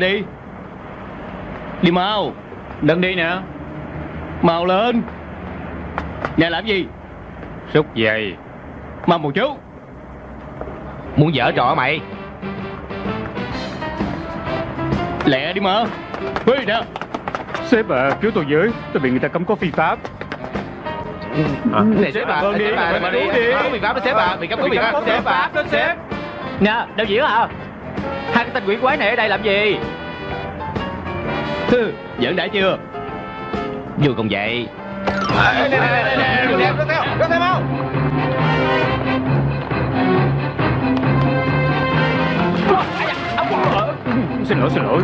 lên đi. Đi mau Đừng đi nè. Mau lên. Nè làm gì? Xúc dây Mau một chút Muốn dở trò mày? Lẹ đi mà. Huy nè. Sếp à cứu tôi với Tôi bị người ta cấm có phi pháp. Này sếp à Vâng đi, Sếp à vâng đi. Có biện pháp. đó sếp à. Bị cấm có biện pháp sếp à. đó sếp. Nè đạo diễn à Hai cái tên quỷ quái này ở đây làm gì Hừ, Giỡn đã chưa Vô cùng vậy Xin lỗi xin lỗi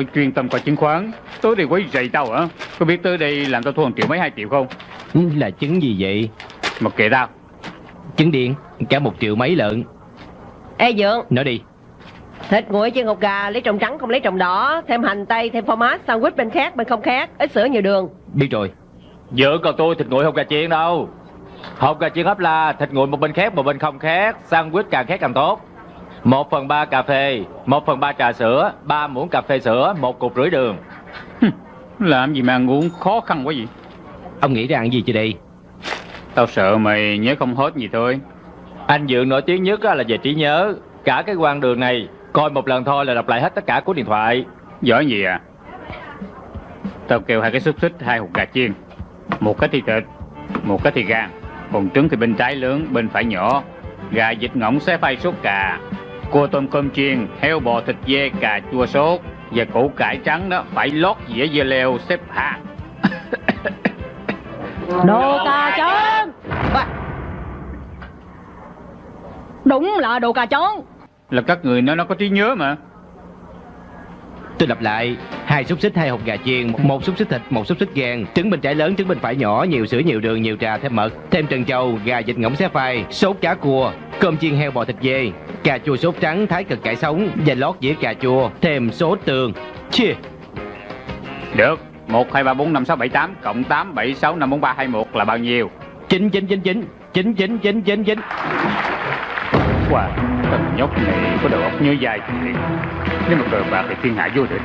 Tôi chuyên tâm coi chứng khoán. Tối đây quấy rầy tao hả? Có biết tới đây làm tao thua một triệu mấy hai triệu không? Là trứng gì vậy? Mặc kệ tao. Trứng điện Cả một triệu mấy lợn. Ê Dượng, Nói đi. Thịt nguội chân hột gà lấy trồng trắng không lấy trồng đỏ, thêm hành tây, thêm format, sandwich bên khác bên không khác, ít sữa nhiều đường. Biết rồi. Vợ còn tôi thịt nguội không gà chiên đâu? Hộp gà chiên hấp la Thịt nguội một bên khác một bên không khác Sandwich càng khác càng tốt một phần ba cà phê một phần ba trà sữa ba muỗng cà phê sữa một cục rưỡi đường. Làm gì mà ăn uống khó khăn quá vậy? Ông nghĩ ra ăn gì chưa đây? Tao sợ mày nhớ không hết gì thôi. Anh Dượng nổi tiếng nhất á là về trí nhớ. Cả cái quan đường này Coi một lần thôi là đọc lại hết tất cả cuốn điện thoại. Giỏi gì à? Tao kêu hai cái xúc xích hai hột gà chiên. Một cái thì thịt Một cái thì gan. Còn trứng thì bên trái lớn bên phải nhỏ. Gà vịt ngỗng xé phay sốt cà Cua tôm cơm chiên Heo bò thịt dê cà chua sốt Và củ cải trắng đó Phải lót dĩa dưa leo xếp hàng Đồ cà chón Đúng là đồ cà chón Là các người nói nó có trí nhớ mà Tôi lặp lại, hai xúc xích, hai hộp gà chiên, một xúc xích thịt, một xúc xích gan, trứng bên trái lớn, trứng bên phải nhỏ, nhiều sữa, nhiều đường, nhiều trà, thêm mật, thêm trần châu, gà vịt ngỗng xé phai, sốt cá cua, cơm chiên heo bò thịt dê, cà chua sốt trắng, thái cực cải sống và lót dĩa cà chua, thêm sốt tương. Chia. Được, 1 2 3 4 5 6 7 8 cộng 8 7 6 5 4 3 21 là bao nhiêu? 9999 9999 99. Wow. Thằng nhóc này có đầu óc nhớ dài thiệt Nếu mà cờ bạc thì thiên hạ vô địch.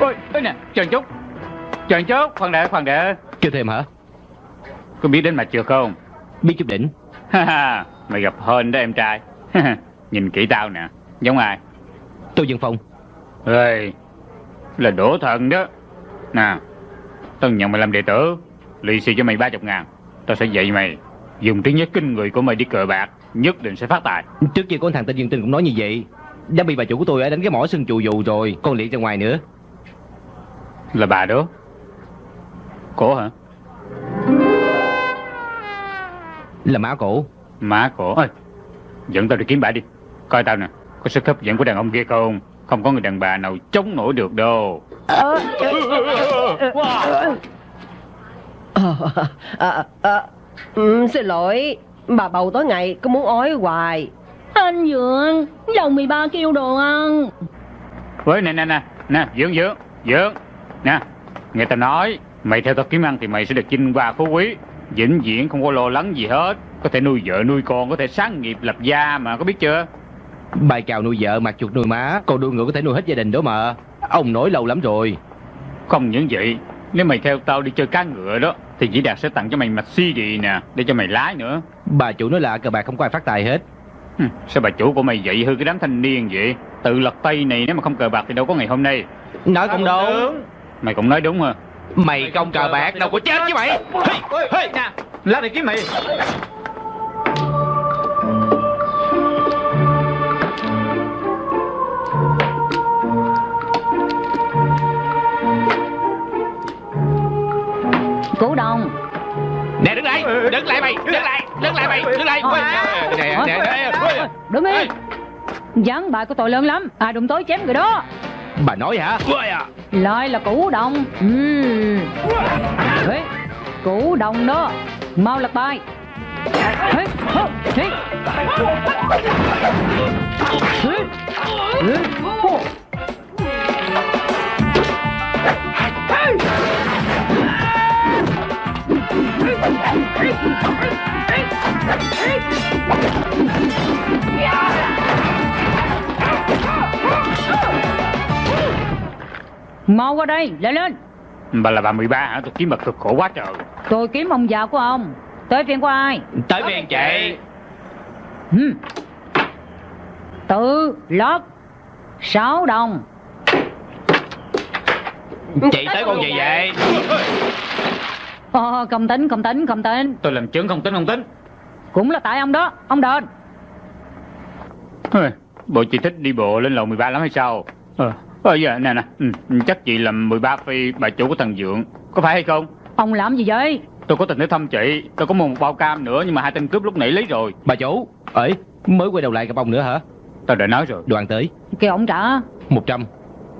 Ôi, ôi nè, chờ chút Chờ chút, khoan đã, khoan đã. Kêu thêm hả? Có biết đến mặt chưa không? Biết chút đỉnh. Ha ha, Mày gặp hên đó em trai. Nhìn kỹ tao nè Giống ai? Tôi dân phong. Ê Là đổ thần đó. Nè Tao nhận mày làm đệ tử Lì xì cho mày 30 ngàn. Tao sẽ dạy mày Dùng tiếng nhất kinh người của mày đi cờ bạc Nhất định sẽ phát tài. Trước kia có con thằng tên dương tinh cũng nói như vậy. Đã bị bà chủ của tôi ở đánh cái mỏ sưng chù dù rồi con liệt ra ngoài nữa. Là bà đó. Cổ hả? Là má cổ. Má cổ. Ơi Dẫn tao đi kiếm bà đi. Coi tao nè Có sức hấp dẫn của đàn ông kia không? Không có người đàn bà nào chống nổi được đâu. Ờ, ờ, ờ, ừ, xin lỗi, bà bầu tối ngày cứ muốn ói hoài. Anh Dượng Dòng 13 kêu đồ ăn. Với nè nè nè Nè dưỡng dưỡng dưỡng Nè Nghe tao nói Mày theo tao kiếm ăn thì mày sẽ được chinh hoa phú quý. Vĩnh viễn không có lo lắng gì hết. Có thể nuôi vợ nuôi con Có thể sáng nghiệp lập gia mà có biết chưa? Bài cào nuôi vợ mặt chuột nuôi má còn đuôi ngựa có thể nuôi hết gia đình đó mà. Ông nói lâu lắm rồi. Không những vậy Nếu mày theo tao đi chơi cá ngựa đó Thì Dĩ Đạt sẽ tặng cho mày mạch CD nè Để cho mày lái nữa bà chủ nói là cờ bạc không có ai phát tài hết. Hừ, Sao bà chủ của mày dạy hư cái đám thanh niên vậy? Tự lật tay này nếu mà không cờ bạc thì đâu có ngày hôm nay. Nói cũng đúng. Mày cũng nói đúng hả? Mày công cờ bạc đâu có chết chứ mày. Ê, ê, nè Lá này kiếm mày. Cổ đồng nè đứng lại. Đứng lại mày. đứng lại. Đứng lại mày. đứng lại. nè nè nè. Đứng yên Gián bài của tội lớn lắm. Ai đụng tới chém người đó. Bà nói hả? Lại là củ đồng. Ê, Củ đồng đó. Mau lật bài. Hô. Mau qua đây, lên lên. Bà là bà 13 hả? Tôi kiếm bà cực khổ quá trời. Tôi kiếm ông già của ông. Tới phiên của ai? Tới phiên chị. Hmm. Tự lót Sáu đồng. Chị tới con gì vậy Ờ, không tính, không tính, không tính. Tôi làm chứng không tính không tính. Cũng là tại ông đó, ông đền. Bộ chị thích đi bộ lên lầu 13 lắm hay sao? Ờ, ờ giờ nè nè. Ừ, Chắc chị làm 13 phi bà chủ của thằng Dượng. Có phải hay không? Ông làm gì vậy? Tôi có tình tới thăm chị. Tôi có mua một bao cam nữa Nhưng mà hai tên cướp lúc nãy lấy rồi. Bà chủ ấy mới quay đầu lại gặp ông nữa hả? Tôi đã nói rồi. Đoàn tới. Kêu ông trả. Một trăm.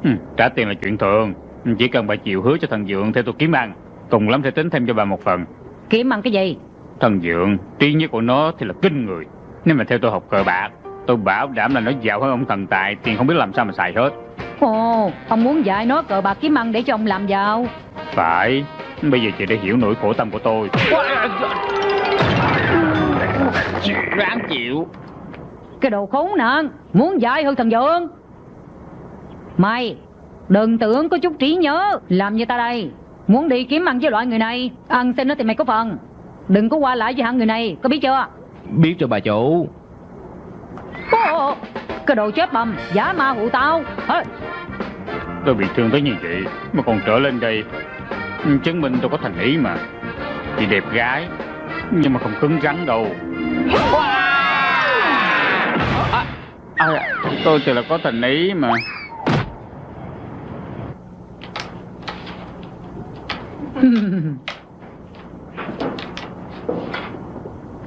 Ừ, Trả tiền là chuyện thường. Chỉ cần bà chịu hứa cho thằng Dượng Theo tôi kiếm ăn Cùng lắm sẽ tính thêm cho bà một phần. Kiếm ăn cái gì? Thằng Dượng Trí nhớ của nó thì là kinh người. Nếu mà theo tôi học cờ bạc Tôi bảo đảm là nó giàu hơn ông thần tài Tiền không biết làm sao mà xài hết. Ồ, ông muốn dạy nó cờ bạc kiếm ăn để cho ông làm giàu. Phải Bây giờ chị đã hiểu nỗi khổ tâm của tôi. Ráng chịu. Cái đồ khốn nạn Muốn dạy hơn thằng Dượng. Mày Đừng tưởng có chút trí nhớ Làm như ta đây Muốn đi kiếm ăn với loại người này Ăn xin nó thì mày có phần. Đừng có qua lại với hạng người này Có biết chưa? Biết rồi bà chủ. Ồ, cái đồ chết bầm Giả ma hụ tao. Ê, Tôi bị thương tới như vậy Mà còn trở lên đây. Chứng minh tôi có thành ý mà. Chị đẹp gái Nhưng mà không cứng rắn đâu. À, Tôi thì là có thành ý mà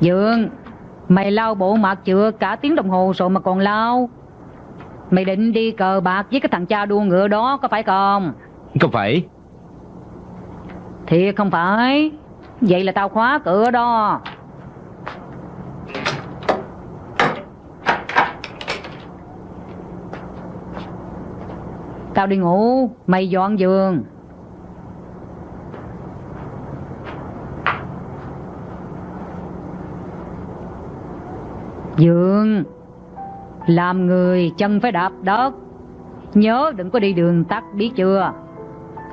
Dượng Mày lau bộ mặt chưa? Cả tiếng đồng hồ rồi mà còn lau. Mày định đi cờ bạc với cái thằng cha đua ngựa đó có phải không? Không phải. Thiệt không phải. Vậy là tao khóa cửa đó. Tao đi ngủ Mày dọn giường Dượng Làm người chân phải đạp đất. Nhớ đừng có đi đường tắt biết chưa?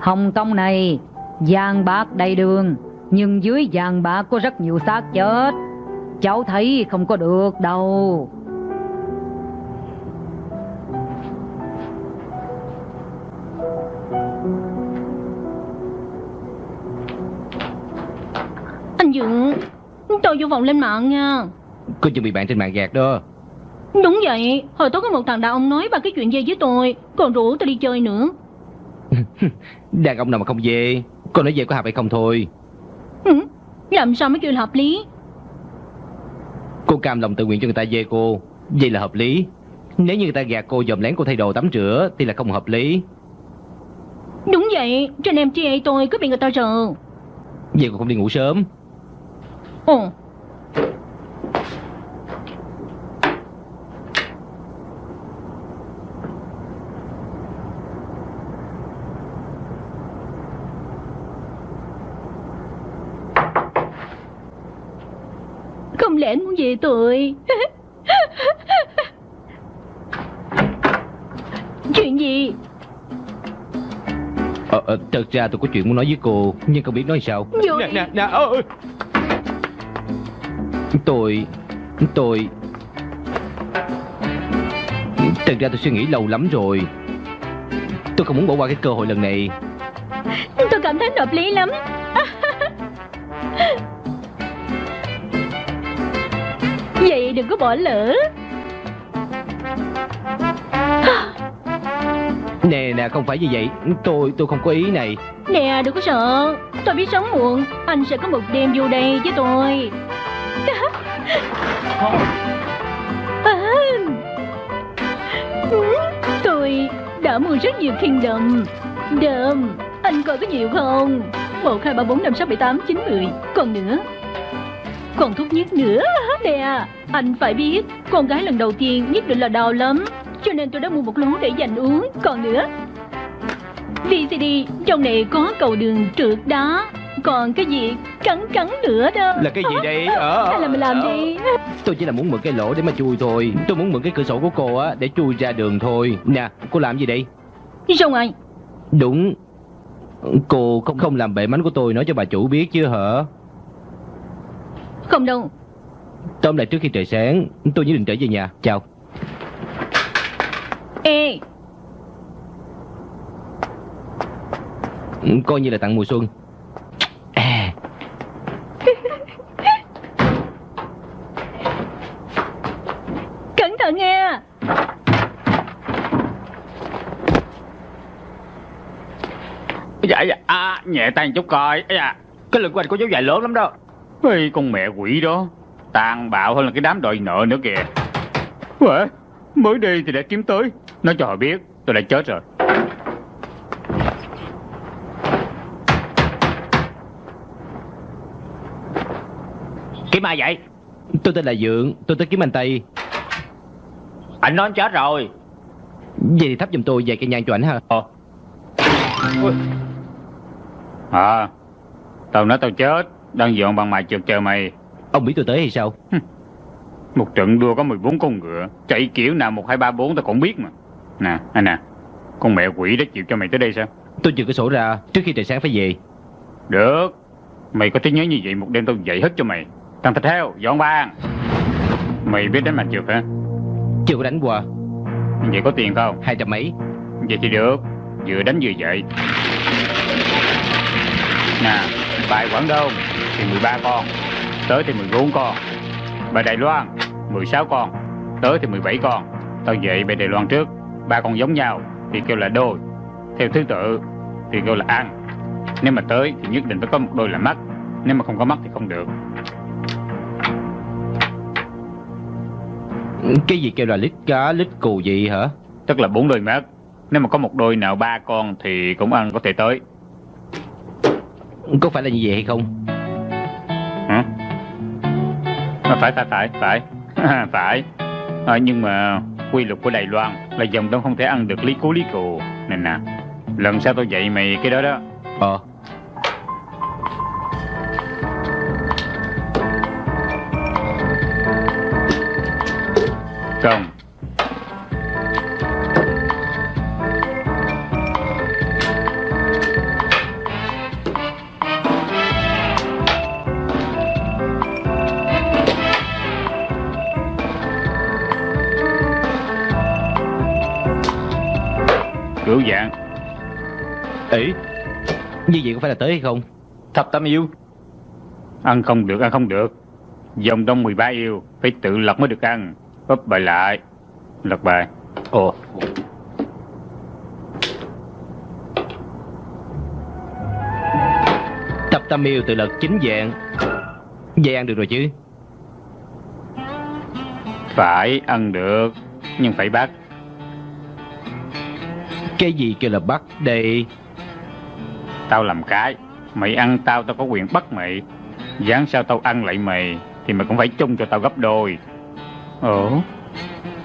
Hồng Kông này, vàng bạc đầy đường, Nhưng dưới vàng bạc có rất nhiều xác chết. Cháu thấy không có được đâu. Anh Dượng Tôi vô vòng lên mạng nha có chuẩn bị bạn trên mạng gạt đó. Đúng vậy. Hồi tối có một thằng đàn ông nói ba cái chuyện dây với tôi. Còn rủ tôi đi chơi nữa. Đàn ông nào mà không về con nói về có hợp hay không thôi. Ừ, Làm sao mới kêu là hợp lý? Cô cam lòng tự nguyện cho người ta về cô. Vậy là hợp lý. Nếu như người ta gạt cô dòm lén cô thay đồ tắm rửa thì là không hợp lý. Đúng vậy. Trên em MTA tôi cứ bị người ta rờ vậy cô không đi ngủ sớm. Ồ Không lẽ anh muốn về tôi Chuyện gì? Ờ, ờ, thật ra tôi có chuyện muốn nói với cô nhưng không biết nói sao. Vô nè nè nè ơi tôi tôi. Thật ra tôi suy nghĩ lâu lắm rồi. Tôi không muốn bỏ qua cái cơ hội lần này. Tôi cảm thấy hợp lý lắm Vậy đừng có bỏ lỡ. Nè nè không phải như vậy. Tôi tôi không có ý này. Nè đừng có sợ. Tôi biết sống muộn Anh sẽ có một đêm vô đây với tôi. Tôi đã mua rất nhiều Kingdom. Đơm Anh coi có nhiều không? 1, 2, 3, 4, 5, 6, 7, 8, 9, 10 Còn nữa Còn thuốc nhất nữa Nè Anh phải biết Con gái lần đầu tiên nhất định là đau lắm Cho nên tôi đã mua một lú để dành uống. Còn nữa VCD Trong này có cầu đường trượt đó Còn cái gì cắn cắn nữa đó. Là cái gì đây? Ờ, Hay là mình làm đi. Tôi chỉ là muốn mượn cái lỗ để mà chui thôi. Tôi muốn mượn cái cửa sổ của cô á Để chui ra đường thôi. Nè cô làm gì đây? Xong rồi Đúng. Cô không không làm bể mánh của tôi nói cho bà chủ biết chứ hả Không đâu. Tóm lại trước khi trời sáng Tôi nhất định trở về nhà. Chào. Ê. Coi như là tặng mùa xuân. À, Cẩn thận nha Dạ dạ. À, Nhẹ tay một chút coi. Da, Cái lưng của anh có dấu dài lớn lắm đó Ê, con mẹ quỷ đó. Tàn bạo hơn là cái đám đòi nợ nữa kìa. Uể, Mới đi thì đã kiếm tới. Nói cho họ biết tôi đã chết rồi. Kiếm ai vậy? Tôi tên là Dượng Tôi tới kiếm anh Tây. Anh nói anh chết rồi. Vậy thì thắp giùm tôi vài cây nhang cho ảnh ha. Ui. À Tao nói tao chết Đang dọn bằng mài trượt chờ mày. Ông biết tôi tới hay sao? Một trận đua có 14 con ngựa Chạy kiểu nào 1, 2, 3, 4 tao cũng biết mà. Nè anh nè Con mẹ quỷ đó chịu cho mày tới đây sao? Tôi trừ cửa sổ ra Trước khi trời sáng phải về. Được. Mày có trí nhớ như vậy một đêm tao dạy hết cho mày. Thằng thịt heo dọn bàn Mày biết đánh mặt trượt hả? Chưa có đánh qua. Vậy có tiền không? Hai trăm mấy. Vậy thì được. Vừa đánh vừa dạy Nè Bài Quảng Đông Thì 13 con Tới thì 14 con. Bài Đài Loan 16 con Tới thì 17 con. Tao dạy bài Đài Loan trước ba con giống nhau Thì kêu là đôi. Theo thứ tự Thì kêu là ăn. Nếu mà tới thì nhất định phải có một đôi là mắt Nếu mà không có mắt thì không được. Cái gì kêu là lít cá lít cù gì hả? Tức là bốn đôi mắt. Nếu mà có một đôi nào ba con Thì cũng ăn có thể tới. Có phải là như vậy hay không? À, phải phải phải phải. Phải. À, nhưng mà quy luật của Đài Loan là dòng đông không thể ăn được lý cú lý cù. Nè nè. Lần sau tôi dạy mày cái đó đó. Ờ. Không cửu dạng. Ý Như vậy có phải là tới hay không? Thập tam yêu. Ăn không được ăn không được. Dòng đông 13 yêu phải tự lật mới được ăn. Bấp bài lại. Lật bài. Ồ. Tập tam yêu tự lực chính dạng. Vậy ăn được rồi chứ? Phải ăn được nhưng phải bắt Cái gì kêu là bắt đây Tao làm cái Mày ăn tao tao có quyền bắt mày. Dáng sao tao ăn lại mày Thì mày cũng phải chung cho tao gấp đôi. Ồ.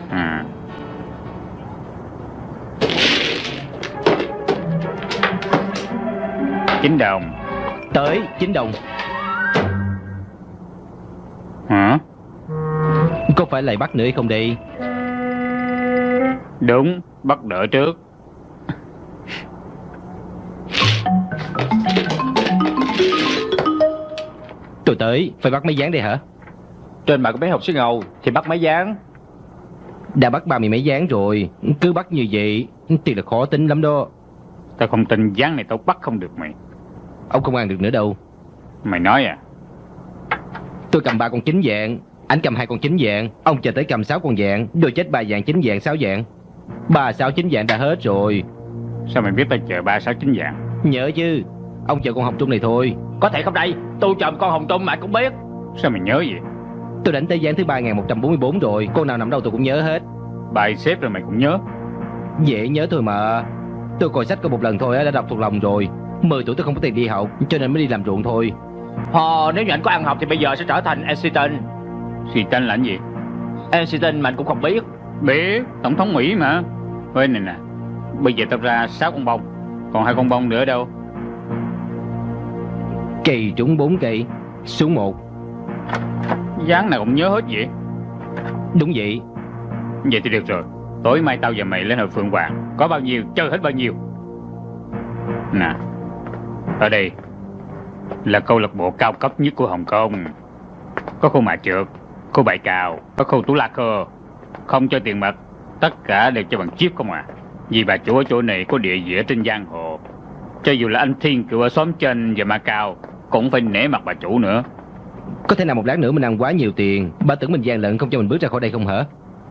À. Chín đồng. Tới chín đồng. Hả? Có phải lại bắt nữa hay không đây Đúng Bắt đỡ trước Tôi tới. Phải bắt mấy dáng đây hả? Trên mặt của mấy học sinh ngầu Thì bắt mấy dáng? Đã bắt ba mươi mấy dáng rồi. Cứ bắt như vậy Thì là khó tính lắm đó. Tao không tin dáng này tao bắt không được mày. Ông không ăn được nữa đâu. Mày nói à? Tôi cầm ba con chính dạng Anh cầm hai con chính dạng Ông chờ tới cầm sáu con dạng Đôi chết ba dạng chính dạng sáu dạng Ba sáu chính dạng đã hết rồi. Sao mày biết tao chờ ba sáu chín dạng Nhớ chứ Ông chờ con học trung này thôi Có thể không đây Tôi chồng con Hồng Trung mà cũng biết. Sao mày nhớ vậy? Tôi đánh tới gián thứ 3144 rồi Con nào nằm đâu tôi cũng nhớ hết. Bài xếp rồi mày cũng nhớ. Dễ nhớ thôi mà. Tôi coi sách có một lần thôi đã đọc thuộc lòng rồi. 10 tuổi tôi không có tiền đi học Cho nên mới đi làm ruộng thôi. Hò, nếu như anh có ăn học thì bây giờ sẽ trở thành Einstein. Tranh là gì? Einstein mà anh cũng không biết. Biết Tổng thống Mỹ mà. Ê này nè. Bây giờ tao ra 6 con bông Còn hai con bông nữa đâu Kỳ trúng 4 cây Xuống 1 Dáng nào cũng nhớ hết vậy? Đúng vậy. Vậy thì được rồi. Tối mai tao và mày lên hội Phượng Hoàng. Có bao nhiêu chơi hết bao nhiêu? Nè Ở đây Là câu lạc bộ cao cấp nhất của Hồng Kông. Có khu mạ trượt Khu bài cào Có khu tú la cơ Không cho tiền mặt Tất cả đều cho bằng chip không à. Vì bà chủ ở chỗ này có địa vị trên giang hồ. Cho dù là anh Thiên cựu ở xóm trên và Macau Cũng phải nể mặt bà chủ nữa. Có thể nào một lát nữa mình ăn quá nhiều tiền Bà tưởng mình gian lận không cho mình bước ra khỏi đây không hả?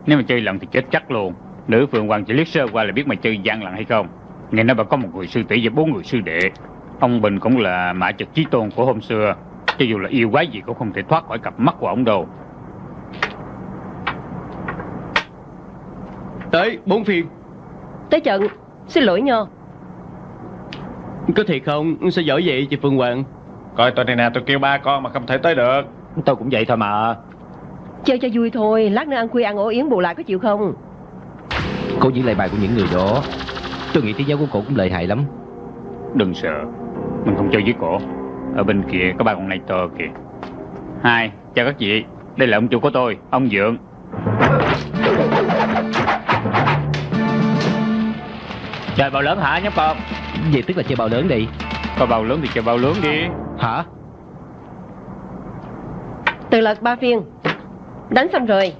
Nếu mà chơi lận thì chết chắc luôn. Nữ Phượng Hoàng chỉ liếc sơ qua là biết mày chơi gian lận hay không. Nghe nói bà có một người sư tỷ và bốn người sư đệ. Ông Bình cũng là mã trực chí tôn của hôm xưa. Cho dù là yêu quái gì cũng không thể thoát khỏi cặp mắt của ông đâu. Tới bốn phiên. Tới trận. Xin lỗi nhờ Có thiệt không? Sao giỏi vậy chị Phương Hoàng Coi tôi này nè tôi kêu ba con mà không thể tới được. Tôi cũng vậy thôi mà. Chơi cho vui thôi Lát nữa ăn khuya ăn ổ yến bù lại có chịu không? Cô diễn lại bài của những người đó. Tôi nghĩ thế giáo của cổ cũng lợi hại lắm. Đừng sợ Mình không chơi với cổ. Ở bên kia có ba con này to kìa. Hai Chào các chị Đây là ông chủ của tôi Ông Dượng. Chơi bao lớn hả nhóc con? Vậy tức là chơi bao lớn đi Có bao lớn thì chơi bao lớn đi. Hả? Từ lật ba phiên Đánh xong rồi.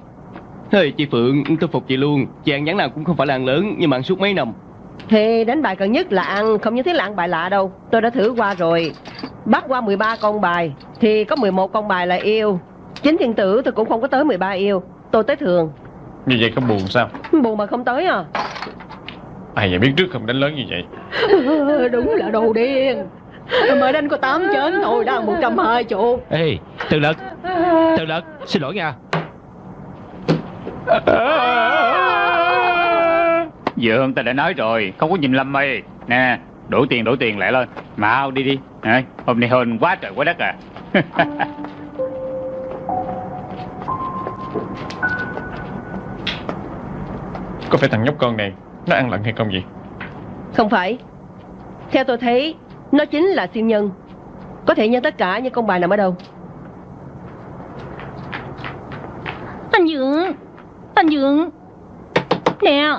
Hơi chị Phượng tôi phục chị luôn. Chị ăn nhắn nào cũng không phải là ăn lớn Nhưng mà ăn suốt mấy năm. Thì đánh bài cần nhất là ăn Không như thế là ăn bài lạ đâu. Tôi đã thử qua rồi. Bắt qua 13 con bài Thì có 11 con bài là yêu. Chính thiên tử tôi cũng không có tới 13 yêu. Tôi tới thường. Như vậy có buồn sao? Buồn mà không tới à Ai vậy biết trước không đánh lớn như vậy? Đúng là đồ điên. Mới đánh có 8 chén thôi đang 120 chục Ê Từ lật Từ lật Xin lỗi nha. Dượng ta đã nói rồi Không có nhìn lâm mây Nè đổ tiền đổ tiền lại lên. Mau đi đi. Đấy, Hôm nay hên quá trời quá đất à. Có phải thằng nhóc con này Nó ăn lận hay không vậy? Không phải. Theo tôi thấy Nó chính là siêu nhân. Có thể nhân tất cả những con bài nằm ở đâu. Anh Dượng Anh Dượng. Nè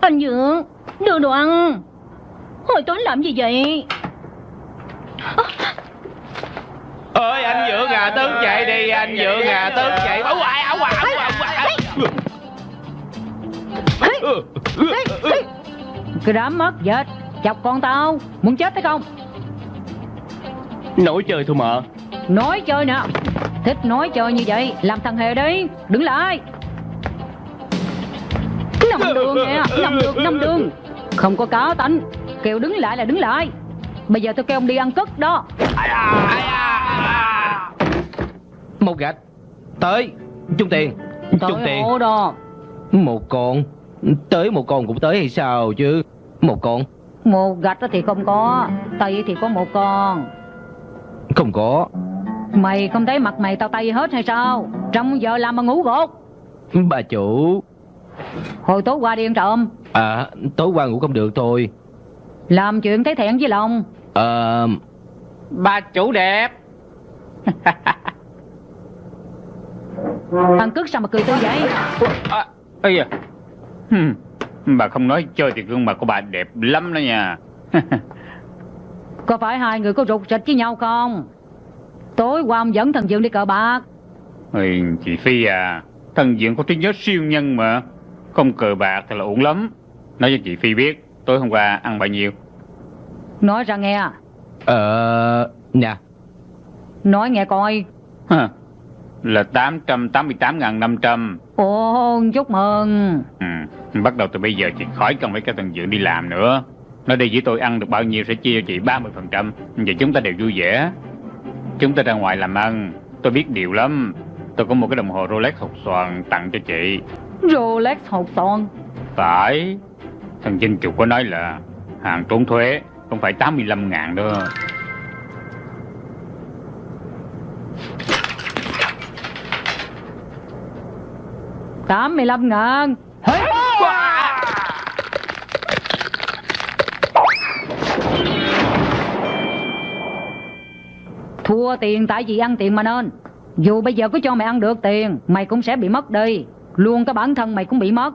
Anh Dượng Đưa đồ ăn. Hồi tối làm gì vậy? Ơi anh Dượng à tướng chạy đi anh Dượng à tướng chạy. Áo hoài áo hoài Cái đám mất dệt Chọc con tao. Muốn chết hay không? Nổi chơi thôi mà. Nói chơi nè. Thích nói chơi như vậy Làm thằng hề đi. Đứng lại. Năm đường nè. Năm đường Năm đường. Không có cá tánh. Kêu đứng lại là đứng lại. Bây giờ tôi kêu ông đi ăn cất đó. Một gạch. Tới. Chung tiền. Chung tiền. đó. Một con Tới một con cũng tới hay sao chứ? Một con? Một gạch thì không có Tay thì có một con. Không có. Mày không thấy mặt mày tao tay hết hay sao? Trong giờ làm mà ngủ gột. Bà chủ. Hồi tối qua đi ăn trộm. À tối qua ngủ không được thôi. Làm chuyện thấy thẹn với lòng. Ờ Bà chủ đẹp. Thằng cức sao mà cười tươi vậy? À, Ây da. Hừm, Bà không nói chơi thì gương mặt của bà đẹp lắm đó nha. Có phải hai người có rụt rịch với nhau không? Tối qua ông dẫn thằng Dương đi cờ bạc. Ôi, Chị Phi à Thần diện có trí nhớ siêu nhân mà. Không cờ bạc thì là ổn lắm. Nói cho chị Phi biết Tối hôm qua ăn bao nhiêu? Nói ra nghe. Ờ Nè Nói nghe coi. Hả, Là 888.500 Ồ chúc mừng. Ừ. Bắt đầu từ bây giờ chị khỏi cần phải các thần dưỡng đi làm nữa. Nói đây với tôi ăn được bao nhiêu sẽ chia cho chị 30% Vậy chúng ta đều vui vẻ. Chúng ta ra ngoài làm ăn. Tôi biết điều lắm. Tôi có một cái đồng hồ Rolex hột xoàn tặng cho chị. Rolex hột son Phải. Thằng Vinh chủ có nói là Hàng trốn thuế Không phải 85 ngàn đó 85 ngàn. Thua tiền tại vì ăn tiền mà nên. Dù bây giờ có cho mày ăn được tiền Mày cũng sẽ bị mất đi. Luôn cái bản thân mày cũng bị mất.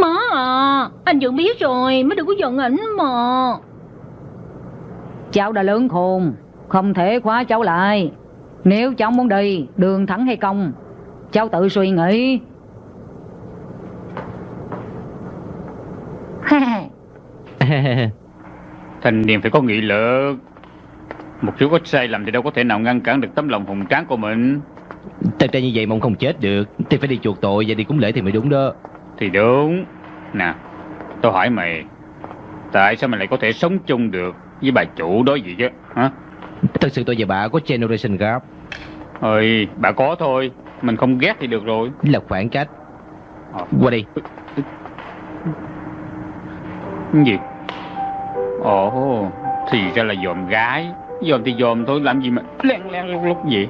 Má à Anh vẫn biết rồi Mới đừng có giận ảnh mà. Cháu đã lớn khôn Không thể khóa cháu lại. Nếu cháu muốn đi Đường thẳng hay cong Cháu tự suy nghĩ Thanh niên phải có nghị lực. Một chút có sai lầm thì đâu có thể nào ngăn cản được tấm lòng hùng tráng của mình. Thật ra như vậy mà ông không chết được Thì phải đi chuộc tội và đi cúng lễ thì mới đúng đó. Thì đúng. Nè Tôi hỏi mày Tại sao mày lại có thể sống chung được Với bà chủ đó vậy chứ Hả? Thật sự tôi và bà có generation gap. Ơi bà có thôi Mình không ghét thì được rồi. Là khoảng cách. Ờ. Qua đây Cái gì? Ồ Thì ra là dòm gái. Dòm thì dòm thôi làm gì mà len len lúc lúc vậy?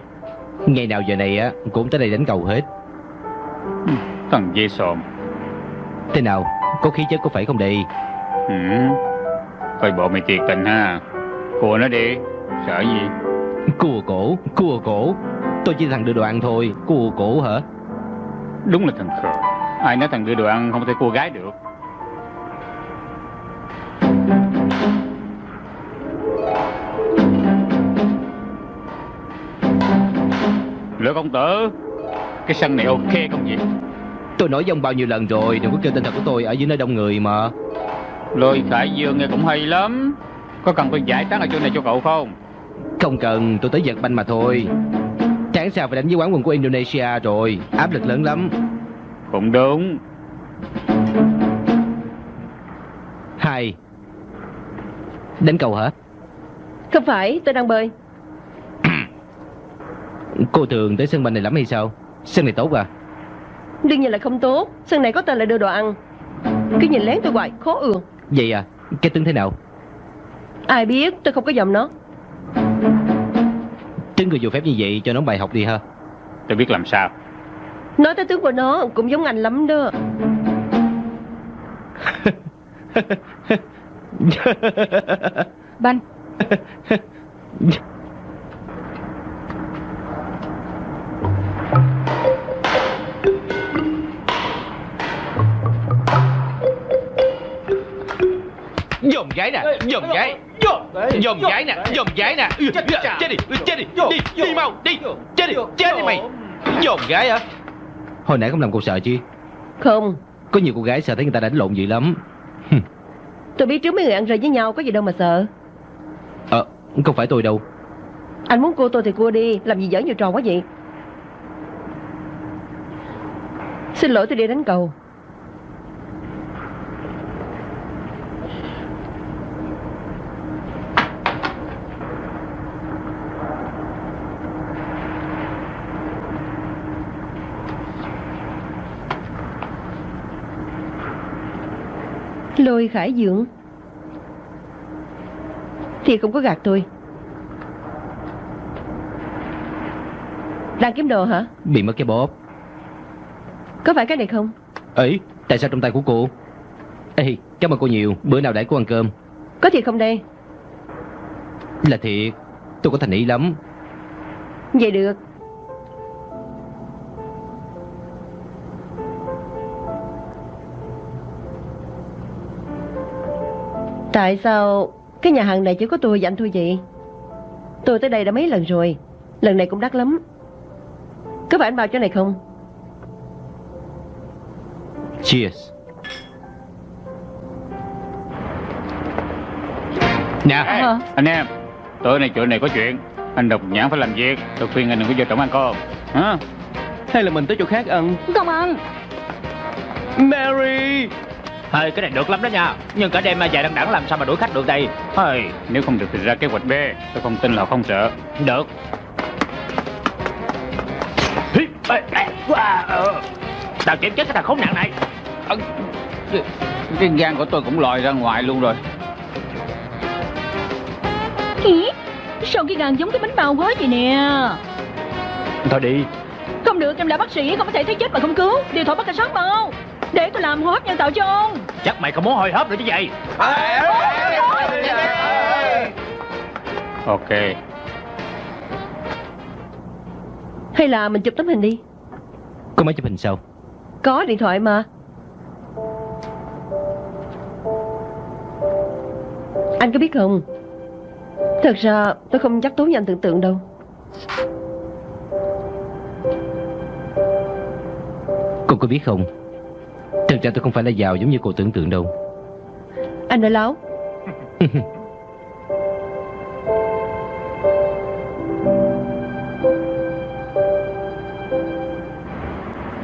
Ngày nào giờ này á Cũng tới đây đánh cầu hết. Thằng dê sòm Thế nào Có khí chất có phải không đi ừ. Coi bộ mày thiệt tình ha. Cua nó đi Sợ gì? Cua cổ Cua cổ. Tôi chỉ thằng đưa đồ ăn thôi Cua cổ hả? Đúng là thằng khờ. Ai nói thằng đưa đồ ăn không thể cua gái được Lửa công tử Cái sân này ok không vậy Tôi nói với ông bao nhiêu lần rồi Đừng có kêu tên thật của tôi ở dưới nơi đông người mà. Lôi Khải Dương nghe cũng hay lắm. Có cần tôi giải tán ở chỗ này cho cậu không? Không cần tôi tới giật banh mà thôi. Tháng sau phải đánh với quán quân của Indonesia rồi Áp lực lớn lắm. Cũng đúng. Hai Đánh cầu hả? Không phải tôi đang bơi. Cô thường tới sân banh này lắm hay sao? Sân này tốt à? Đương nhiên là không tốt. Sân này có tên là đưa đồ ăn. Cứ nhìn lén tôi hoài khó ường Vậy à Cái tướng thế nào? Ai biết tôi không có dòng nó. Tướng người dù phép như vậy cho nó bài học đi ha. Tôi biết làm sao. Nói tới tướng của nó cũng giống anh lắm đó Banh Dòm gái nè Dòm gái Dòm gái nè Dòm gái nè. Chết đi Chết đi Đi Đi. Mau Đi. Chết đi Chết đi mày. Dòm gái hả? Hồi nãy không làm cô sợ chứ Không. Có nhiều cô gái sợ thấy người ta đánh lộn dữ lắm Tôi biết trước mấy người ăn rơi với nhau Có gì đâu mà sợ. Ờ Không phải tôi đâu. Anh muốn cua tôi thì cua đi Làm gì dở nhiều trò quá vậy? Xin lỗi tôi đi đánh cầu Lôi khải dưỡng. Thì không có gạt tôi. Đang kiếm đồ hả? Bị mất cái bóp. Có phải cái này không? ấy Tại sao trong tay của cô? Ê Cảm ơn cô nhiều. Bữa nào đãi cô ăn cơm. Có thiệt không đây? Là thiệt. Tôi có thành ý lắm. Vậy được Tại sao cái nhà hàng này chỉ có tôi và anh thôi vậy? Tôi tới đây đã mấy lần rồi. Lần này cũng đắt lắm. Có phải anh bao chỗ này không? Cheers. Nè Hả? Anh em. Tối nay chỗ này có chuyện. Anh độc nhãn phải làm việc. Tôi khuyên anh đừng có vô trọng ăn cơm Hả? Hay là mình tới chỗ khác ăn? Không ăn. Mary Hơi cái này được lắm đó nha. Nhưng cả đêm mà dài đằng đẵng làm sao mà đuổi khách được đây? Hơi, Nếu không được thì ra kế hoạch B. Tôi không tin là không sợ. Được. Ờ. Tao chém chết cái thằng khốn nạn này. Ờ, cái- gan của tôi cũng lòi ra ngoài luôn rồi. Ý, Sao cái gan giống cái bánh bao quá vậy nè? Thôi đi. Không được em là bác sĩ Không có thể thấy chết mà không cứu. Điện thoại bắt cảnh sát mau Để tôi làm hô hấp nhân tạo cho ông Chắc mày không muốn hồi hộp nữa chứ vậy Ok Hay là mình chụp tấm hình đi Có máy chụp hình sao Có điện thoại mà Anh có biết không Thật ra tôi không chắc tốt như anh tưởng tượng đâu Cô có biết không Thật ra tôi không phải là giàu giống như cô tưởng tượng đâu. Anh nói láo.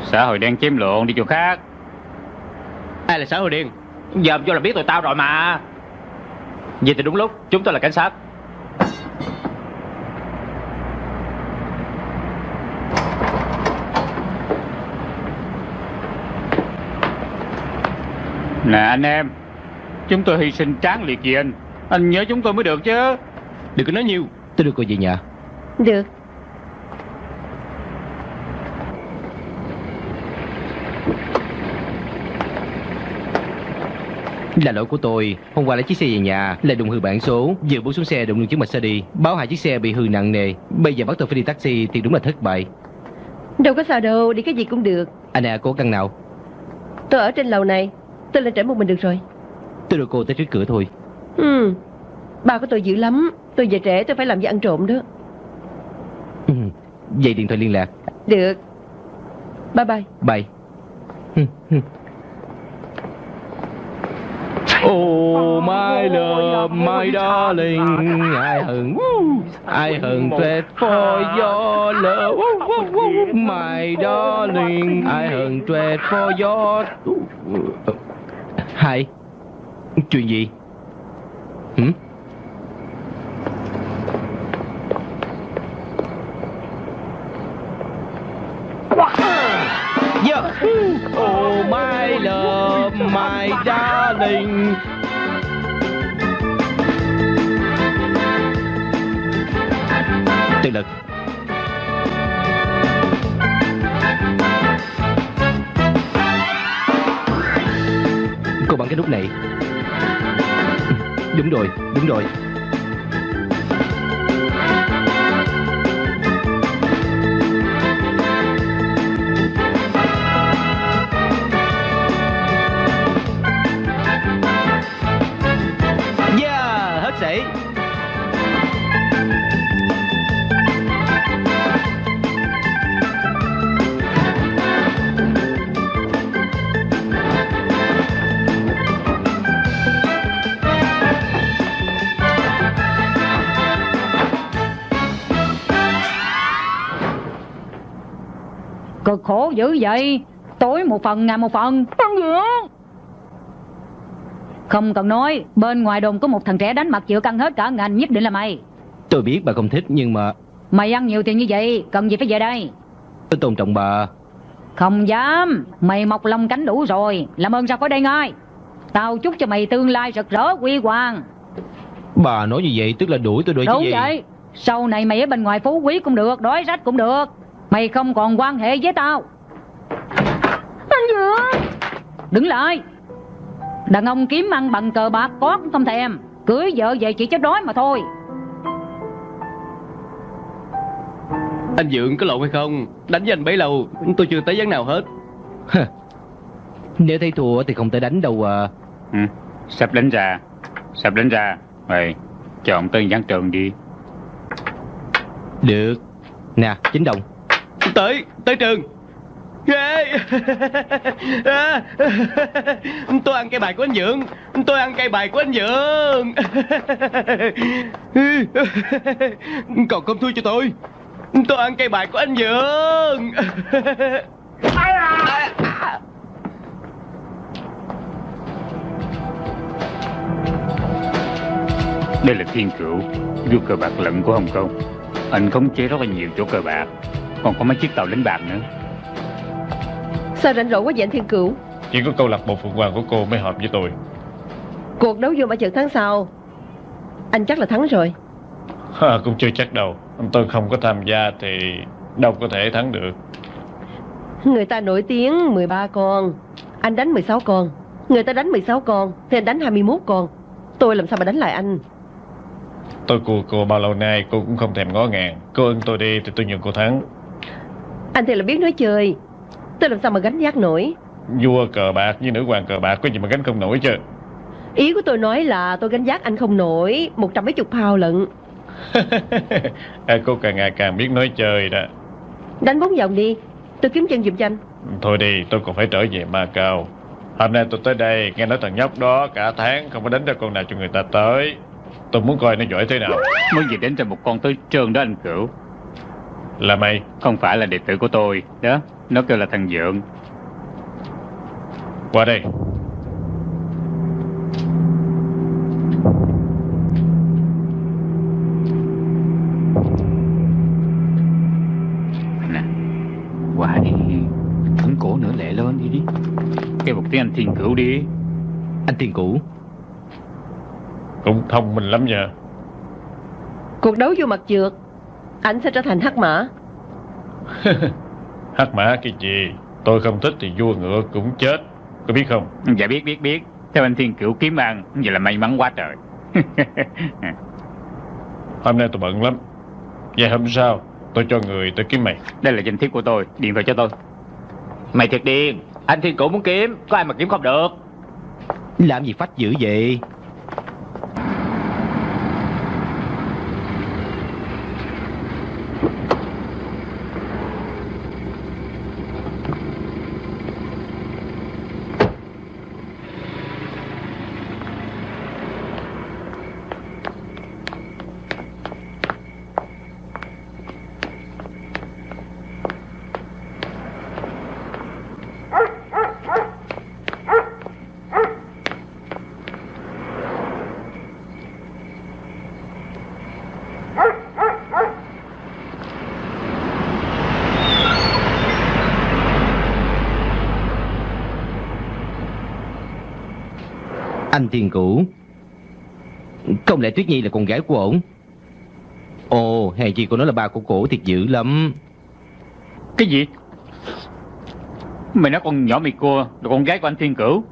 Xã hội đen chiếm lộn đi chỗ khác. Ai là xã hội điên Giờ vô là biết tụi tao rồi mà. Vậy thì đúng lúc Chúng tôi là cảnh sát Nè anh em. Chúng tôi hy sinh tráng liệt vì anh. Anh nhớ chúng tôi mới được chứ. Đừng có nói nhiều. Tôi đưa cô về nhà. Được. Là lỗi của tôi. Hôm qua lấy chiếc xe về nhà Lại đụng hư bản số. Vừa bước xuống xe đụng đường xe đi Báo hai chiếc xe bị hư nặng nề. Bây giờ bắt tôi phải đi taxi Thì đúng là thất bại. Đâu có sao đâu Đi cái gì cũng được. Anh à cố căn nào. Tôi ở trên lầu này Tôi lên trển một mình được rồi Tôi đưa cô tới trước cửa thôi Ừ Bà của tôi dữ lắm Tôi về trễ tôi phải làm gì ăn trộm đó Ừ. Vậy điện thoại liên lạc Được Bye bye Bye Oh my love, my darling, I hận, I hận tuyệt for your love, my darling, I hận tuyệt for your. Hai, chuyện gì? Hử? Yeah. Oh my love, my darling. Tự lực. Cô bấm cái nút này. Ừ, đúng rồi, đúng rồi. Cực khổ dữ vậy? Tối một phần ngày một phần. Ăn gì Không cần nói Bên ngoài đồn có một thằng trẻ đánh mặt chịu căng hết cả ngành Nhất định là mày. Tôi biết bà không thích nhưng mà Mày ăn nhiều tiền như vậy Cần gì phải về đây? Tôi tôn trọng bà. Không dám. Mày mọc lông cánh đủ rồi. Làm ơn ra khỏi đây ngay. Tao chúc cho mày tương lai rực rỡ quy hoàng. Bà nói như vậy tức là đuổi tôi đuổi chứ Đúng gì? vậy. Sau này mày ở bên ngoài phú quý cũng được Đói rách cũng được Mày không còn quan hệ với tao. Anh gì Đứng lại. Đàn ông kiếm ăn bằng cờ bạc có cũng không thèm. Cưới vợ về chỉ chết đói mà thôi. Anh Dượng có lộn hay không? Đánh với anh bấy lâu Tôi chưa tới gián nào hết. Nếu thấy thua thì không thể đánh đâu à. ừ. Sắp đánh ra. Sắp đánh ra. Mày chọn tên gián trường đi. Được. Nè, chín đồng. Tới Tới trường. À. Tôi ăn cây bài của anh Dưỡng Tôi ăn cây bài của anh Dưỡng Còn không thua cho tôi. Tôi ăn cây bài của anh Dưỡng Đây là thiên cửu, Vua cờ bạc lận của Hồng Kông. Anh khống chế rất là nhiều chỗ cờ bạc. Còn có mấy chiếc tàu lính bạc nữa. Sao rảnh rỗi quá vậy anh Thiên Cửu? Chỉ có câu lạc bộ Phượng Hoàng của cô mới hợp với tôi. Cuộc đấu vua mà trận tháng sau. Anh chắc là thắng rồi. Ha, Cũng chưa chắc đâu. Tôi không có tham gia thì đâu có thể thắng được. Người ta nổi tiếng 13 con Anh đánh 16 con. Người ta đánh 16 con Thì anh đánh 21 con. Tôi làm sao mà đánh lại anh? Tôi cua cô bao lâu nay cô cũng không thèm ngó ngàng. Cô ưng tôi đi thì tôi nhường cô thắng Anh thì là biết nói chơi. Tôi làm sao mà gánh giác nổi? Vua cờ bạc với nữ hoàng cờ bạc có gì mà gánh không nổi chứ? Ý của tôi nói là tôi gánh giác anh không nổi Một trăm mấy chục pound lận. À, Cô càng ngày càng biết nói chơi đó. Đánh bốn vòng đi Tôi kiếm chân giùm cho anh. Thôi đi tôi còn phải trở về Macau Hôm nay tôi tới đây nghe nói thằng nhóc đó cả tháng không có đánh ra con nào cho người ta tới. Tôi muốn coi nó giỏi thế nào. Mới gì đến cho một con tới trơn đó anh Cửu Là mày. Không phải là đệ tử của tôi. Đó Nó kêu là thằng Dượng. Qua đây. Nè Qua đi. Ấn cổ nữa lẹ lên đi đi. Kêu một tiếng anh Thiên Cửu đi. Anh Thiên Cửu. Cũng thông minh lắm nha. Cuộc đấu vô mặt trượt Anh sẽ trở thành hắc mã. Hắc mã cái gì? Tôi không thích thì vua ngựa cũng chết. Có biết không? Dạ biết biết biết. Theo anh Thiên Cửu kiếm ăn Vậy là may mắn quá trời. Hôm nay tôi bận lắm. Vậy hôm sau tôi cho người tới kiếm mày. Đây là danh thiếp của tôi Điện thoại cho tôi. Mày thiệt điên. Anh Thiên Cửu muốn kiếm Có ai mà kiếm không được? Làm gì phách dữ vậy Anh Thiên Cửu. Không lẽ Tuyết Nhi là con gái của ổn Ồ hèn chi cô nói là ba của cổ thiệt dữ lắm. Cái gì? Mày nói con nhỏ mày cua Là con gái của anh Thiên Cửu.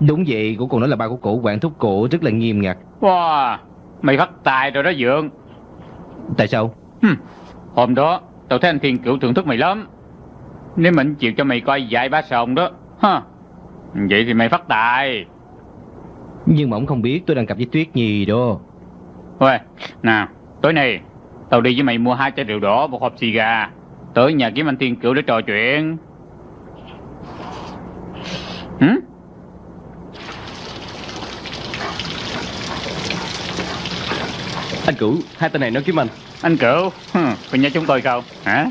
Đúng vậy Cô còn nói là ba của cổ quản thúc cổ rất là nghiêm ngặt. Wow Mày phát tài rồi đó Dượng. Tại sao? Hừm, Hôm đó Tao thấy anh Thiên Cửu thưởng thức mày lắm. Nếu mình chịu cho mày coi vài ba sòng đó ha Vậy thì mày phát tài Nhưng mà ông không biết tôi đang cặp với Tuyết Nhi đó. Ôi Nào Tối nay Tao đi với mày mua hai chai rượu đỏ Một hộp xì gà. Tới nhà kiếm anh Thiên Cửu để trò chuyện. Hử? Anh Cửu Hai tên này nói kiếm anh. Anh Cửu? Hừ, Có nhớ chúng tôi không Hả?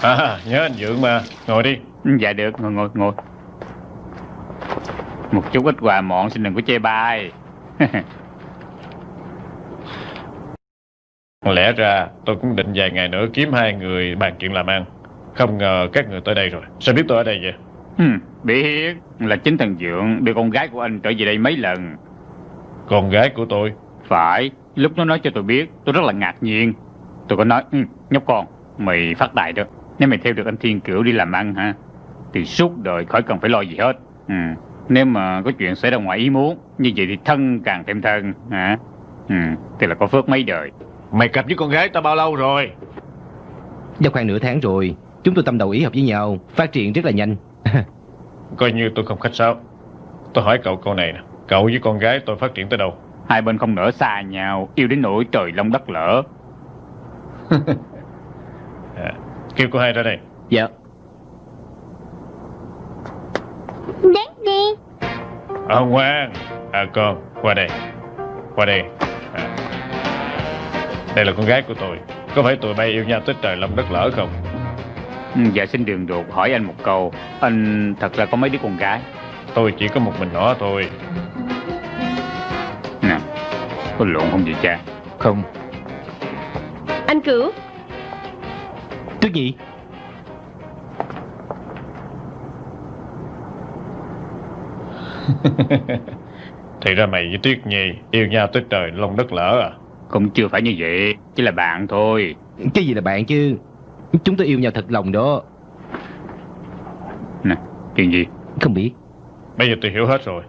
À nhớ anh Dượng mà. Ngồi đi. Dạ được ngồi ngồi ngồi Một chút ít quà mọn xin đừng có chê bai. Lẽ ra tôi cũng định vài ngày nữa kiếm hai người bàn chuyện làm ăn. Không ngờ các người tới đây rồi. Sao biết tôi ở đây vậy? Hừ, Biết. Là chính thằng Dượng đưa con gái của anh trở về đây mấy lần. Con gái của tôi? Phải. Lúc nó nói cho tôi biết Tôi rất là ngạc nhiên. Tôi có nói ừ, Nhóc con Mày phát tài đó. Nếu mày theo được anh Thiên Cửu đi làm ăn ha Thì suốt đời khỏi cần phải lo gì hết. Ừ. Nếu mà có chuyện xảy ra ngoài ý muốn Như vậy thì thân càng thêm thân hả? Ừ. Thì là có phước mấy đời. Mày cặp với con gái tao bao lâu rồi? Đã khoảng nửa tháng rồi Chúng tôi tâm đầu ý hợp với nhau Phát triển rất là nhanh. Coi như tôi không khách sáo. Tôi hỏi cậu câu này nè Cậu với con gái tôi phát triển tới đâu? Hai bên không nỡ xa nhau Yêu đến nỗi trời long đất lỡ à, Kêu cô hai ra đây. Dạ. Daddy À ngoan À con. Qua đây. Qua đây. À. Đây là con gái của tôi. Có phải tụi bay yêu nhau tới trời lòng đất lỡ không? Ừ, Dạ xin đường đột hỏi anh một câu. Anh thật ra có mấy đứa con gái? Tôi chỉ có một mình nó thôi. Nè Có lộn không vậy cha? Không. Anh Cửu Tuyết Nhi Thì ra mày với Tuyết Nhi yêu nhau tới trời lông đất lỡ à? Cũng chưa phải như vậy Chỉ là bạn thôi. Cái gì là bạn chứ? Chúng tôi yêu nhau thật lòng đó. Nè chuyện gì? Không biết. Bây giờ tôi hiểu hết rồi.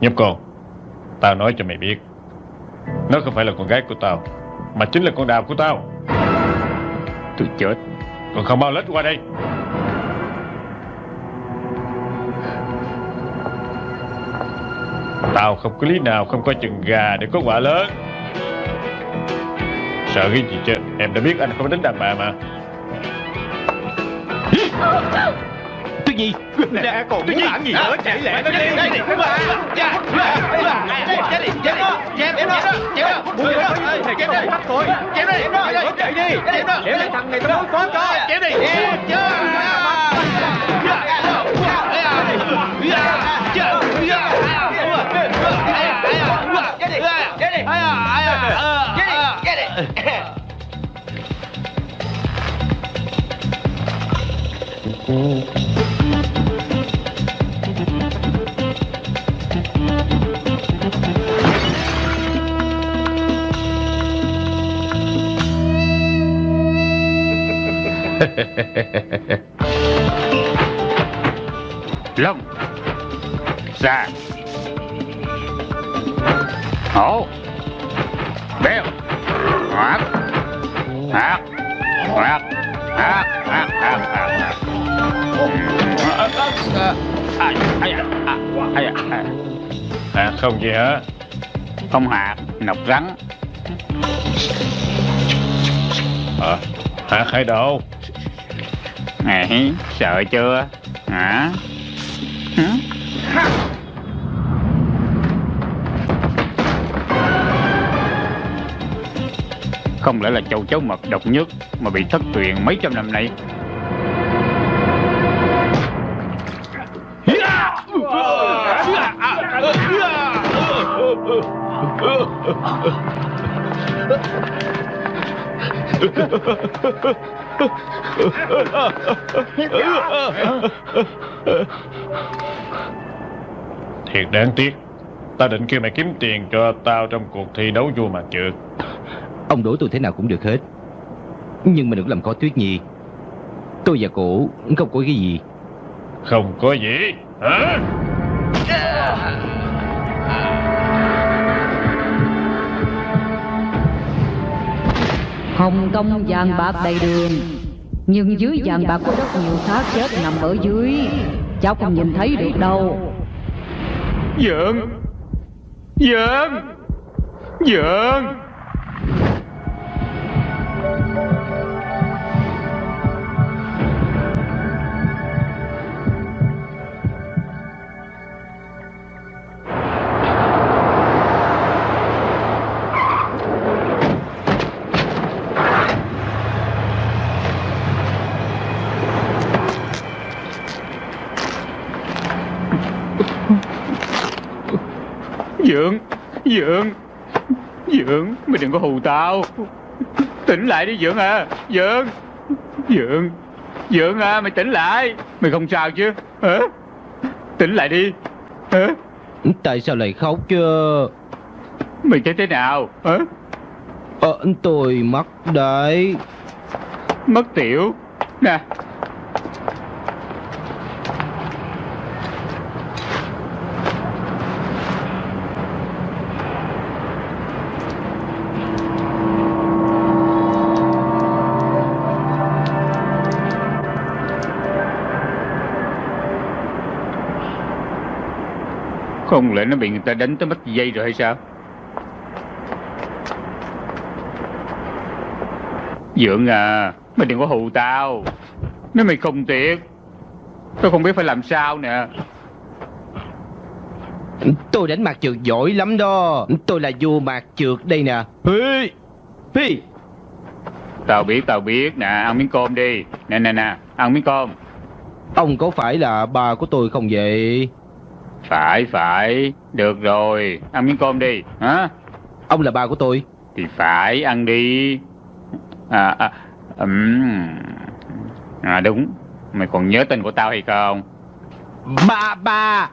Nhóc con Tao nói cho mày biết. Nó không phải là con gái của tao Mà chính là con đào của tao. Tôi chết. Còn không bao lết qua đây Tao không có lý nào không có chừng gà để có quả lớn Sợ cái gì chứ Em đã biết anh không đánh đàn bà mà Tuyết Nhi Nè còn muốn làm gì nữa chạy lẹ nó đi Chết đi Chết đi Chết đi Bắt thôi Chết đi Chạy đi Chết đi thằng này tao muốn có cho Chết đi Long. Xa Hổ. Béo Hoạt Hoạt Hoạt Hoạt Hoạt Hoạt À không gì hết, Không hạt Nọc rắn Ờ Hả khởi đồ Này, sợ chưa? Hả? Hả? Không lẽ là châu chấu mật độc nhất mà bị thất truyền mấy trăm năm nay? Thiệt đáng tiếc. Tao định kêu mày kiếm tiền cho tao trong cuộc thi đấu vua mặt trượt Ông đuổi tôi thế nào cũng được hết. Nhưng mà đừng làm khó Tuyết Nhi. Tôi và cổ không có cái gì. Không có gì Hả Hồng Kông vàng bạc đầy đường. Nhưng dưới vàng bạc có rất nhiều xác chết nằm ở dưới. Cháu không nhìn thấy được đâu. Dượng Dượng Dượng Dượng Dượng Dượng Mày đừng có hù tao. Tỉnh lại đi Dượng à Dượng Dượng Dượng à mày tỉnh lại. Mày không sao chứ hả? Tỉnh lại đi hả? Tại sao lại khóc chứ? Mày thấy thế nào hả? Ờ tôi mắc đấy. Mất tiểu. Nè Không lẽ nó bị người ta đánh tới mất dây rồi hay sao? Dượng à Mày đừng có hù tao. Nếu mày không tiệt Tôi không biết phải làm sao nè. Tôi đánh mặt trượt giỏi lắm đó. Tôi là vua mặt trượt đây nè. Hi Hi Tao biết tao biết nè. Ăn miếng cơm đi. Nè nè nè. Ăn miếng cơm. Ông có phải là ba của tôi không vậy Phải phải. Được rồi. Ăn miếng cơm đi. Hả? Ông là ba của tôi. Thì phải ăn đi. À, à ừm. À đúng. Mày còn nhớ tên của tao hay không? Ba ba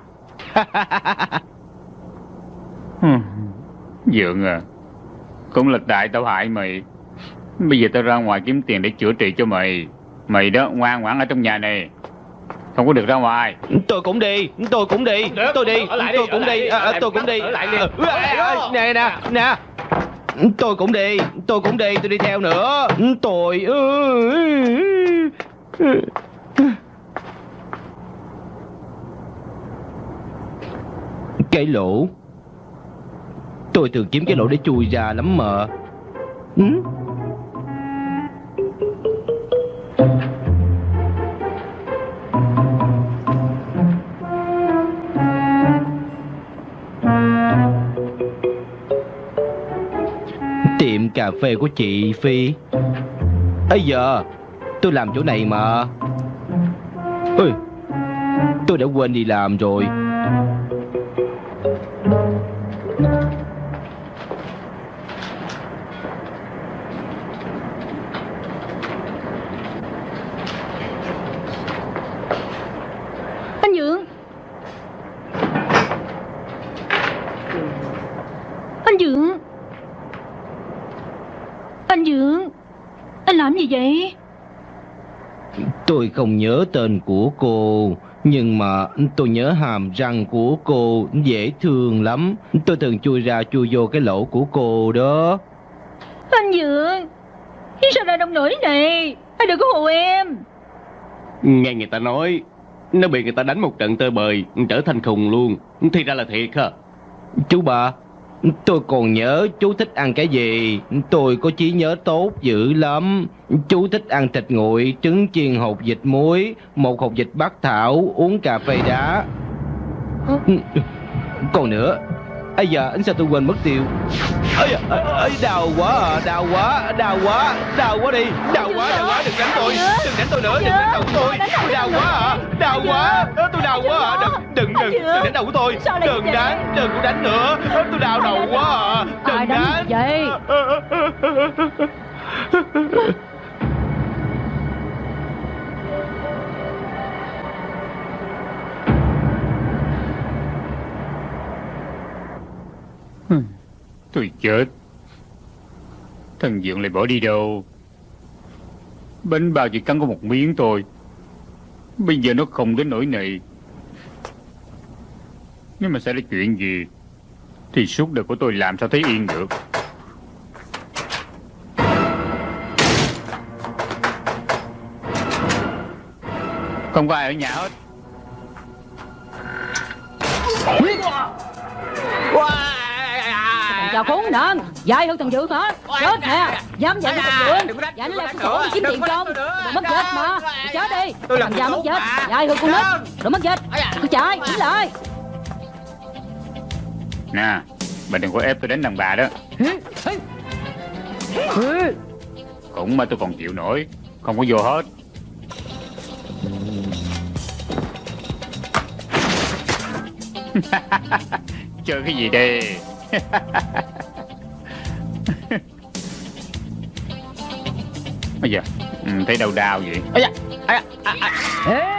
Dượng à. Cũng là tại tao hại mày. Bây giờ tao ra ngoài kiếm tiền để chữa trị cho mày. Mày đó ngoan ngoãn ở trong nhà này Không có được ra ngoài. Tôi cũng đi Tôi cũng đi Tôi đi Tôi cũng đi À, lại Tôi cũng đi. ờ, Nè nè nè. Tôi cũng đi Tôi cũng đi Tôi đi theo nữa. Tôi Cái lỗ. Tôi thường kiếm cái lỗ để chui ra lắm mà. Ừ? Cà phê của chị Phi. Ây giờ Tôi làm chỗ này mà. Ôi, Tôi đã quên đi làm rồi. Tôi không nhớ tên của cô Nhưng mà tôi nhớ hàm răng của cô dễ thương lắm. Tôi thường chui ra chui vô cái lỗ của cô đó. Anh Dượng Sao lại nông nổi này? Anh đừng có hù em. Nghe người ta nói Nó bị người ta đánh một trận tơi bời Trở thành khùng luôn. Thì ra là thiệt hả? Chú bà Tôi còn nhớ chú thích ăn cái gì. Tôi có trí nhớ tốt dữ lắm. Chú thích ăn thịt nguội Trứng chiên hột vịt muối Một hột vịt bắc thảo Uống cà phê đá. Còn nữa Ây giờ anh sao tôi quên mất tiêu. Ây, ây, đau quá à, đau quá, đau quá, đau quá đi. Đau quá, đau quá, đừng đánh tôi Đừng đánh tôi nữa, đừng đánh đầu của tôi. Tôi đau quá à, đau quá Tôi đau quá à, đừng, đừng, đừng, đừng đánh đầu của tôi. Đừng đánh, đừng có đánh nữa. Tôi đau đầu quá à, đừng đánh vậy Ừ. Tôi chết. Thần dượng lại bỏ đi đâu? Bánh bao chỉ cắn có một miếng thôi. Bây giờ nó không đến nỗi này. Nếu mà xảy ra chuyện gì, Thì suốt đời của tôi làm sao thấy yên được? Không có ai ở nhà hết. Chào khốn nạn. Dạy hơn thằng Dượng hả Chết nè. Dám dạy thằng Dượng Dạy nó cổ đi kiếm tiền Đồ mất dịch mà. Mày chết đi. Thằng già mất dịch Dạy hơn con nít. Đồ mất dịch Cứ chạy Đứng lại Nè Bà đừng có ép tôi đánh đàn bà đó. Cũng mà tôi còn chịu nổi. Không có vô hết. Chơi cái gì đây Bây giờ ừ, Thấy đau đau vậy Ê, ê.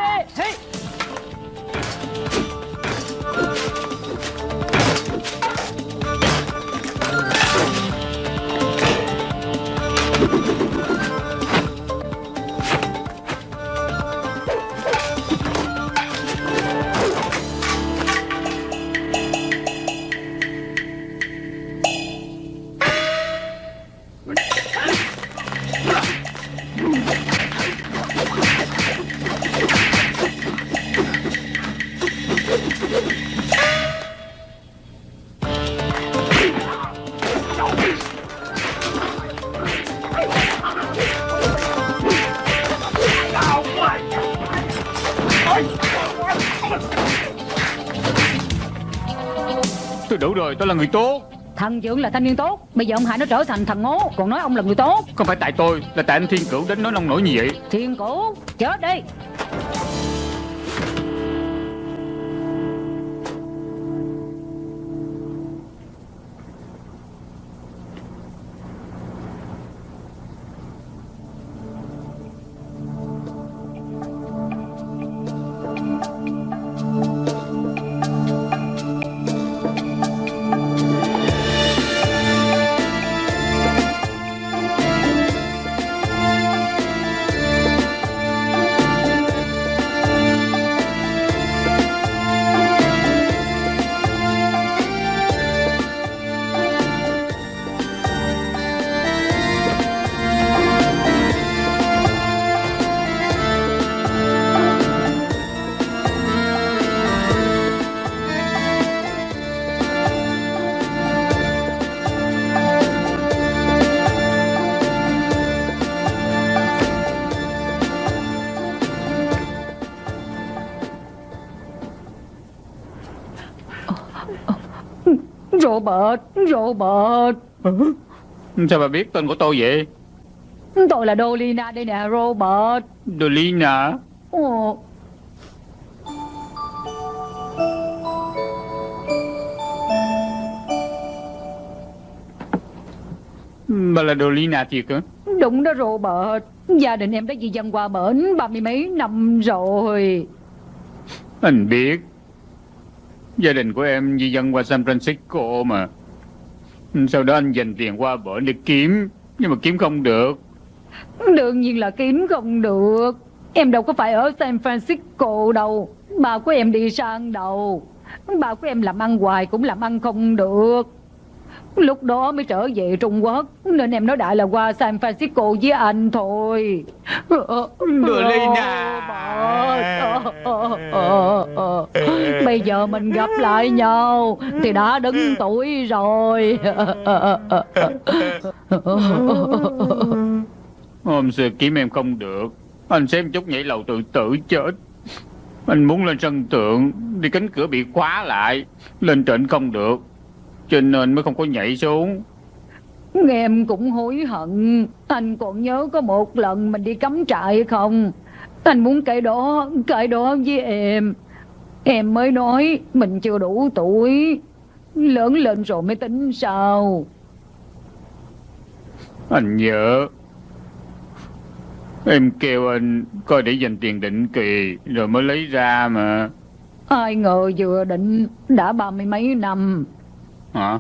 Rồi tôi là người tốt. Thằng Dượng là thanh niên tốt Bây giờ ông hại nó trở thành thằng ngố Còn nói ông là người tốt. Không phải tại tôi Là tại anh Thiên Cửu đến nói nông nổi như vậy. Thiên cổ Chết đi Robert, Robert. Sao bà biết tên của tôi vậy? Tôi là Dolina đây nè, Robert. Dolina. Ồ, Bà là Dolina thiệt hả? đúng đó Robert. Gia đình em đã di dân qua bển ba mươi mấy năm rồi. Anh biết. Gia đình của em di dân qua San Francisco mà. Sau đó anh dành tiền qua bển để kiếm. Nhưng mà kiếm không được. Đương nhiên là kiếm không được. Em đâu có phải ở San Francisco đâu. Bà của em đi sang đâu. Bà của em làm ăn hoài cũng làm ăn không được. Lúc đó mới trở về Trung Quốc Nên em nói đại là qua San Francisco với anh thôi Dolina. Bây giờ mình gặp lại nhau Thì đã đứng tuổi rồi Hôm xưa kiếm em không được. Anh xem chút nhảy lầu tự tử chết. Anh muốn lên sân thượng Thì cánh cửa bị khóa lại Lên trển không được Cho nên mới không có nhảy xuống. Em cũng hối hận. Anh còn nhớ có một lần mình đi cắm trại không? Anh muốn kể đó Kể đó với em. Em mới nói Mình chưa đủ tuổi. Lớn lên rồi mới tính sao? Anh nhớ. Em kêu anh coi để dành tiền định kỳ Rồi mới lấy ra mà. Ai ngờ vừa định Đã ba mươi mấy năm Hả?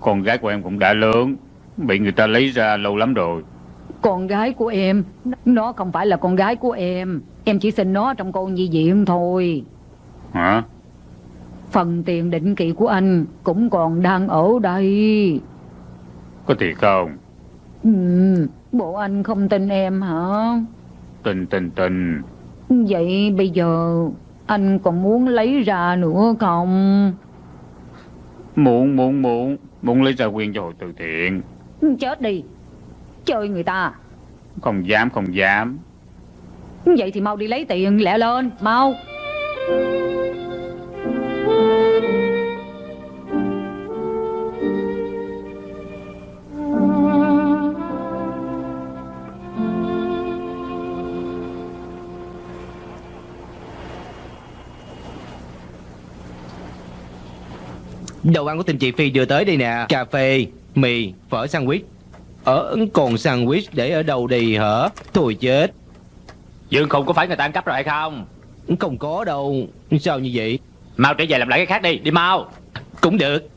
Con gái của em cũng đã lớn Bị người ta lấy ra lâu lắm rồi. Con gái của em? Nó không phải là con gái của em. Em chỉ xin nó trong con nhi viện thôi. Hả? Phần tiền định kỳ của anh Cũng còn đang ở đây. Có thiệt không? Ừ, Bộ anh không tin em hả? Tình tình tình Vậy bây giờ Anh còn muốn lấy ra nữa không Muốn muốn muốn Muốn lấy ra quyền cho hội từ thiện. Chết đi. Chơi người ta. Không dám không dám. Vậy thì mau đi lấy tiền lẹ lên. Mau Đồ ăn của tình chị Phi đưa tới đây nè. Cà phê, mì, phở sandwich. Ờ còn sandwich để ở đâu đi hả? Thôi chết. Dương Khùng có phải người ta ăn cắp rồi hay không? Không có đâu. Sao như vậy? Mau trở về làm lại cái khác đi. Đi mau. Cũng được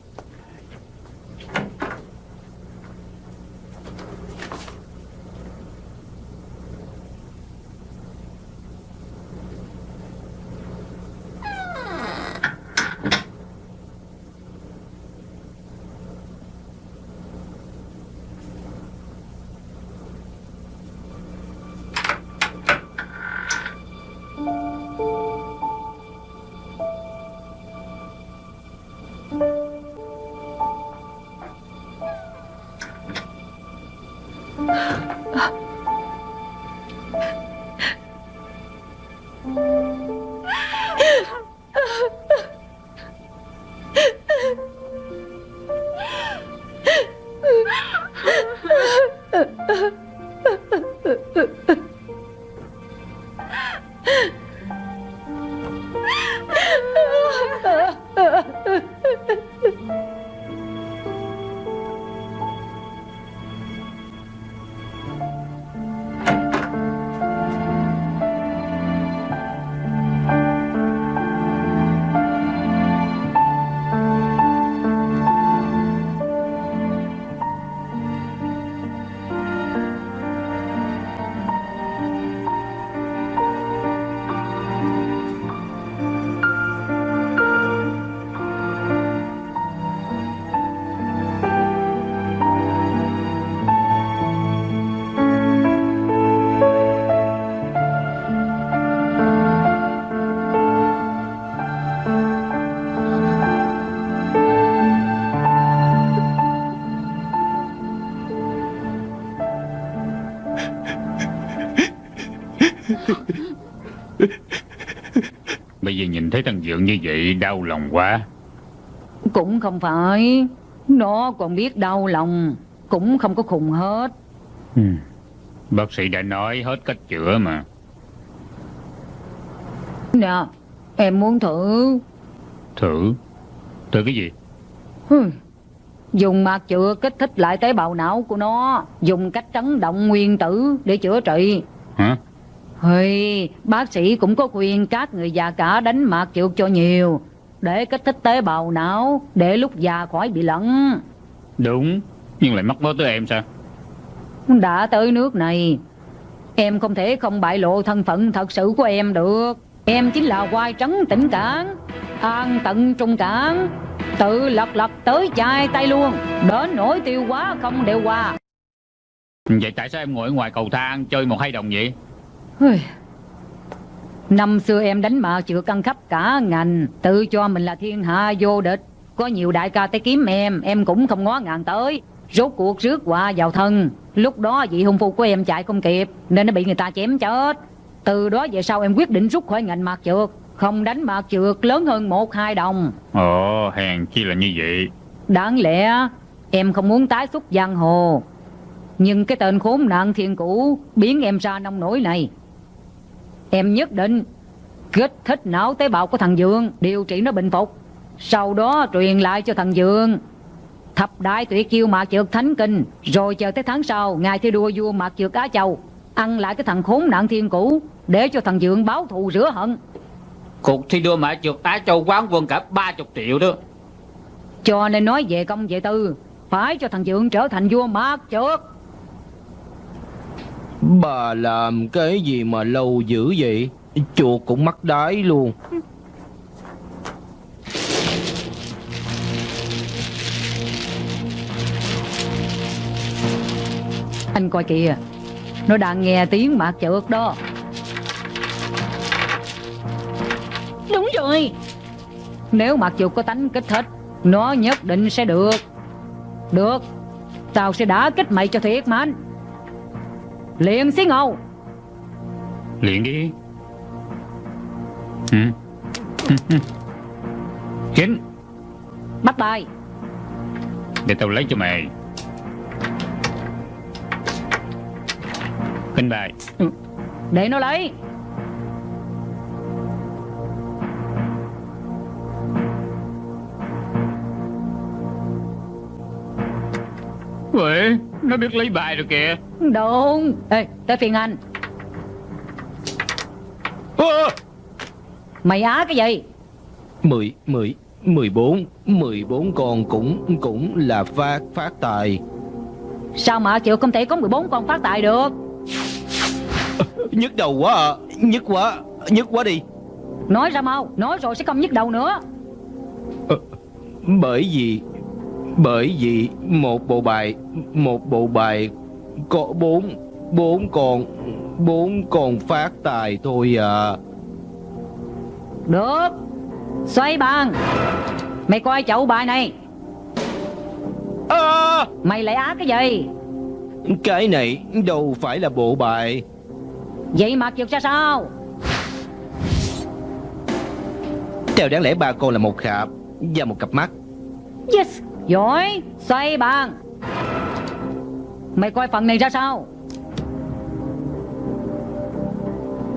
như vậy Đau lòng quá Cũng không phải Nó còn biết đau lòng Cũng không có khùng hết Ừ. Bác sĩ đã nói hết cách chữa mà. Nè Em muốn thử Thử. Thử cái gì? Dùng mạc chữa kích thích lại tế bào não của nó Dùng cách chấn động nguyên tử để chữa trị Hey, bác sĩ cũng có khuyên các người già cả đánh mạc trượt cho nhiều Để kích thích tế bào não Để lúc già khỏi bị lẫn Đúng. Nhưng lại mắc mớ tới em sao? Đã tới nước này Em không thể không bại lộ thân phận thật sự của em được Em chính là quai trấn tỉnh cảng An tận trung cảng Tự lật lật tới chai tay luôn Đến nỗi tiêu quá không đều qua Vậy tại sao em ngồi ở ngoài cầu thang chơi một hai đồng vậy? Năm xưa em đánh mạc chữa căng khắp cả ngành Tự cho mình là thiên hạ vô địch. Có nhiều đại ca tới kiếm em Em cũng không ngó ngàng tới. Rốt cuộc rước qua vào thân. Lúc đó vị hung phu của em chạy không kịp Nên nó bị người ta chém chết. Từ đó về sau em quyết định rút khỏi ngành mạc trượt Không đánh mạc trượt lớn hơn một hai đồng. Ồ, hèn chi là như vậy. Đáng lẽ em không muốn tái xuất giang hồ. Nhưng cái tên khốn nạn thiên cũ Biến em ra nông nổi này Em nhất định Kích thích não tế bào của thằng Dương Điều trị nó bình phục. Sau đó truyền lại cho thằng Dương. Thập đại tuyệt chiêu mạc trượt thánh kinh Rồi chờ tới tháng sau Ngài thi đua vua mạc trượt Á Châu Ăn lại cái thằng khốn nạn thiên cũ Để cho thằng Dương báo thù rửa hận. Cuộc thi đua mã trượt Á Châu quán quân cả 30 triệu đó. Cho nên nói về công về tư Phải cho thằng Dương trở thành vua mạc trượt Bà làm cái gì mà lâu dữ vậy? Chuột cũng mắc đái luôn. Anh coi kìa. Nó đang nghe tiếng mạc trượt đó. Đúng rồi. Nếu mạc chuột có tánh kích thích, Nó nhất định sẽ được. Được. Tao sẽ đá kích mày cho thiệt Liền xí ngầu Luyện đi. Ừ. Kính, Bắt bài để tao lấy cho mày. Kinh bài. Để nó lấy Uể, nó biết lấy bài rồi kìa. Đúng. Ê tới phiên anh. Mày á cái gì? Mười, mười, mười bốn, mười bốn con cũng cũng là phát phát tài. Sao mà chịu không thể có 14 con phát tài được? Nhức đầu quá à, nhức quá, nhức quá đi. Nói ra mau Nói rồi sẽ không nhức đầu nữa. Bởi vì bởi vì một bộ bài một bộ bài có bốn bốn con bốn con phát tài thôi à. Được. Xoay bàn. Mày coi chậu bài này. À, Mày lại á cái gì? Cái này đâu phải là bộ bài. Vậy mà chịu ra sao? Theo đáng lẽ ba con là một khạp và một cặp mắt. Yes Giỏi Xoay bàn. Mày coi phần này ra sao?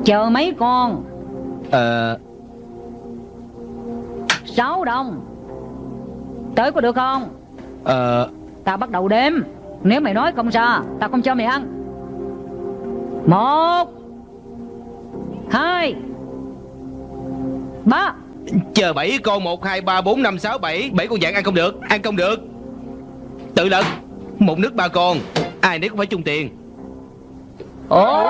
Chờ mấy con? Ờ, Sáu đồng. Tới có được không? Ờ, Tao bắt đầu đếm. Nếu mày nói không ra Tao không cho mày ăn. Một Hai Ba chờ bảy con một hai ba bốn năm sáu bảy bảy con dạng ăn không được, ăn không được. Tự lực, một nước ba con, ai nấy cũng phải chung tiền. Ồ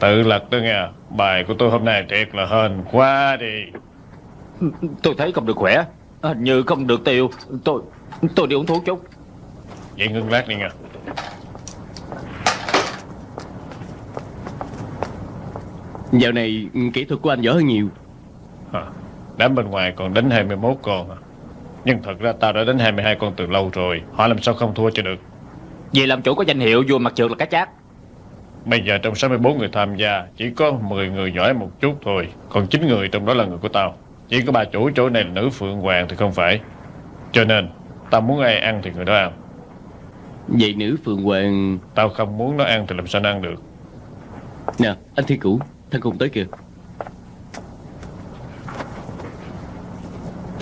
Tự lật đó nghe. Bài của tôi hôm nay thiệt là hên quá đi. Tôi thấy không được khỏe Hình như không được tiêu Tôi tôi đi uống thuốc chút Vậy ngưng lát đi nghe. Dạo này kỹ thuật của anh giỏi hơn nhiều Hả? Đám bên ngoài còn đánh 21 con à. Nhưng thật ra tao đã đánh 22 con từ lâu rồi Họ làm sao không thua cho được Vì làm chủ có danh hiệu vua mặt trượt là cá chát Bây giờ trong 64 người tham gia Chỉ có 10 người giỏi một chút thôi. Còn 9 người trong đó là người của tao. Chỉ có bà chủ chỗ này là nữ Phượng Hoàng thì không phải. Cho nên Tao muốn ai ăn thì người đó ăn. Vậy nữ Phượng Hoàng Tao không muốn nó ăn thì làm sao nó ăn được? Nè anh Thiên Cửu Thằng cùng tới kìa.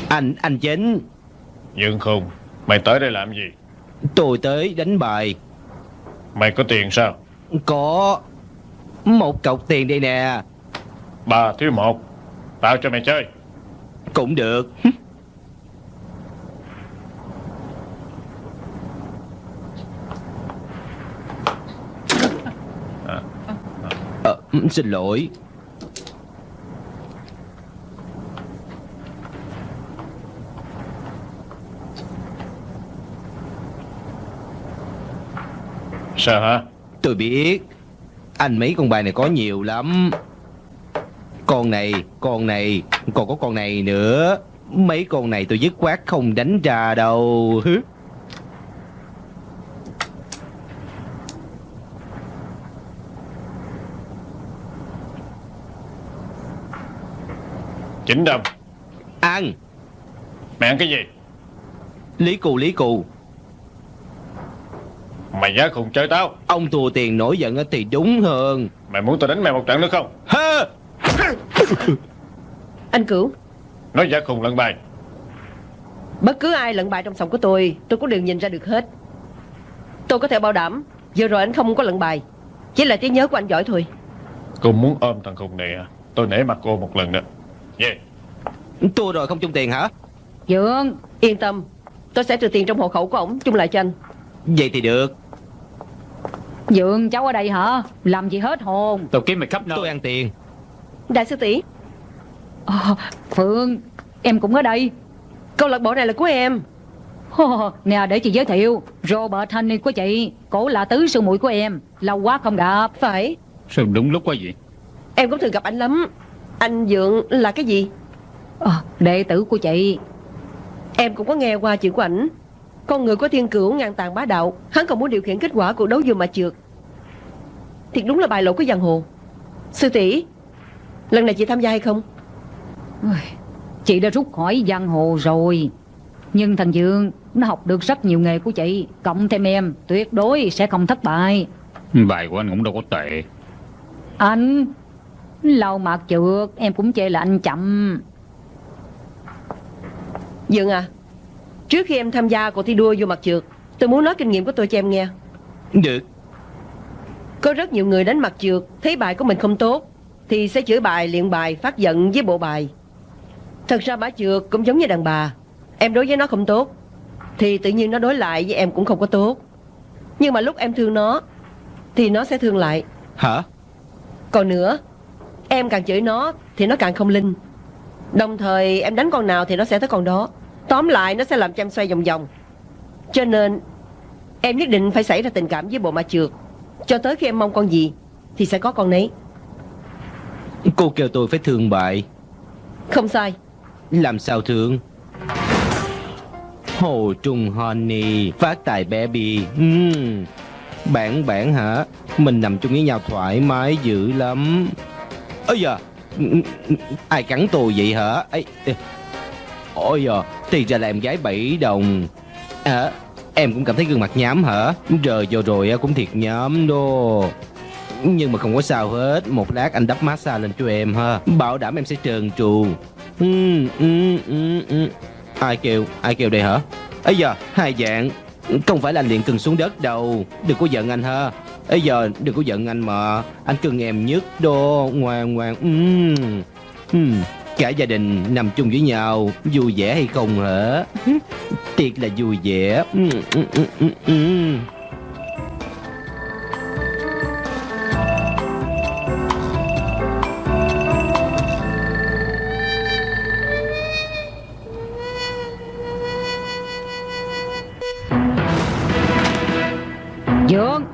Anh, anh chính. Dương khùng Mày tới đây làm gì? Tôi tới đánh bài. Mày có tiền sao Có Một cọc tiền đây nè. Ba thiếu một. Tao cho mày chơi. Cũng được. Ờ, xin lỗi. Sao hả Tôi biết. Anh mấy con bài này có nhiều lắm. Con này, con này Còn có con này nữa. Mấy con này tôi dứt khoát không đánh ra đâu. Chín đồng Ăn. Mày ăn cái gì? Lý cù lý cù Mày giá khùng chơi tao. Ông thua tiền nổi giận á thì đúng hơn. Mày muốn tao đánh mày một trận nữa không? Hơ! Anh Cửu Nói giá khùng lẫn bài. Bất cứ ai lận bài trong sòng của tôi Tôi cũng đều nhìn ra được hết. Tôi có thể bảo đảm Vừa rồi anh không có lận bài. Chỉ là trí nhớ của anh giỏi thôi. Cô muốn ôm thằng khùng này à? Tôi nể mặt cô một lần nữa. Yeah. Thua rồi không chung tiền hả? Dượng Yên tâm Tôi sẽ trừ tiền trong hộ khẩu của ổng chung lại cho anh. Vậy thì được Dượng cháu ở đây hả? Làm gì hết hồn? Tôi kiếm mày khắp nơi. Tôi ăn tiền. Đại sư tỷ. Ờ, Phương Em cũng ở đây. Câu lạc bộ này là của em. Hô, Nè để chị giới thiệu. Robert Honey của chị. Cổ là tứ sư muội của em. Lâu quá không gặp. Phải. Sao đúng lúc quá vậy? Em cũng thường gặp anh lắm. Anh Dượng là cái gì? Ờ, Đệ tử của chị. Em cũng có nghe qua chuyện của ảnh. Con người của thiên cửu ngang tàn bá đạo. Hắn còn muốn điều khiển kết quả cuộc đấu vừa mà trượt Thiệt đúng là bài lộ của giang hồ. Sư tỷ Lần này chị tham gia hay không? Chị đã rút khỏi giang hồ rồi. Nhưng thằng Dương Nó học được rất nhiều nghề của chị. Cộng thêm em tuyệt đối sẽ không thất bại. Bài của anh cũng đâu có tệ. Anh Lâu mạc trượt Em cũng chê là anh chậm. Dượng à Trước khi em tham gia cuộc thi đua vô mặt trượt Tôi muốn nói kinh nghiệm của tôi cho em nghe. Được Có rất nhiều người đánh mặt trượt Thấy bài của mình không tốt Thì sẽ chửi bài, luyện bài, phát giận với bộ bài. Thật ra bả trượt cũng giống như đàn bà. Em đối với nó không tốt Thì tự nhiên nó đối lại với em cũng không có tốt. Nhưng mà lúc em thương nó Thì nó sẽ thương lại. Hả? Còn nữa Em càng chửi nó Thì nó càng không linh. Đồng thời em đánh con nào thì nó sẽ tới con đó. Tóm lại nó sẽ làm cho em xoay vòng vòng. Cho nên Em nhất định phải xảy ra tình cảm với bộ ma trượt Cho tới khi em mong con gì Thì sẽ có con nấy. Cô kêu tôi phải thương bại. Không sai. Làm sao thương? Hồ Trung Honey Phát tài baby uhm. Bạn bạn hả? Mình nằm chung với nhau thoải mái dữ lắm. Ôi giờ Ai cắn tôi vậy hả? Ê. Ôi giờ Thì ra là em gái bảy đồng. À Em cũng cảm thấy gương mặt nhám hả? Giờ vừa rồi cũng thiệt nhám đô Nhưng mà không có sao hết. Một lát anh đắp massage lên cho em ha. Bảo đảm em sẽ trơn trù. Ừ, ừ, ừ, ừ. Ai kêu Ai kêu đây hả? Ấy giờ hai dạng. Không phải là anh liền cưng xuống đất đâu. Đừng có giận anh ha. Ấy giờ đừng có giận anh mà. Anh cưng em nhất đô Ngoan ngoan. Ừ. Uhm. Cả gia đình nằm chung với nhau, Vui vẻ hay không hả? Tiệc là vui vẻ. Dương. Dượng,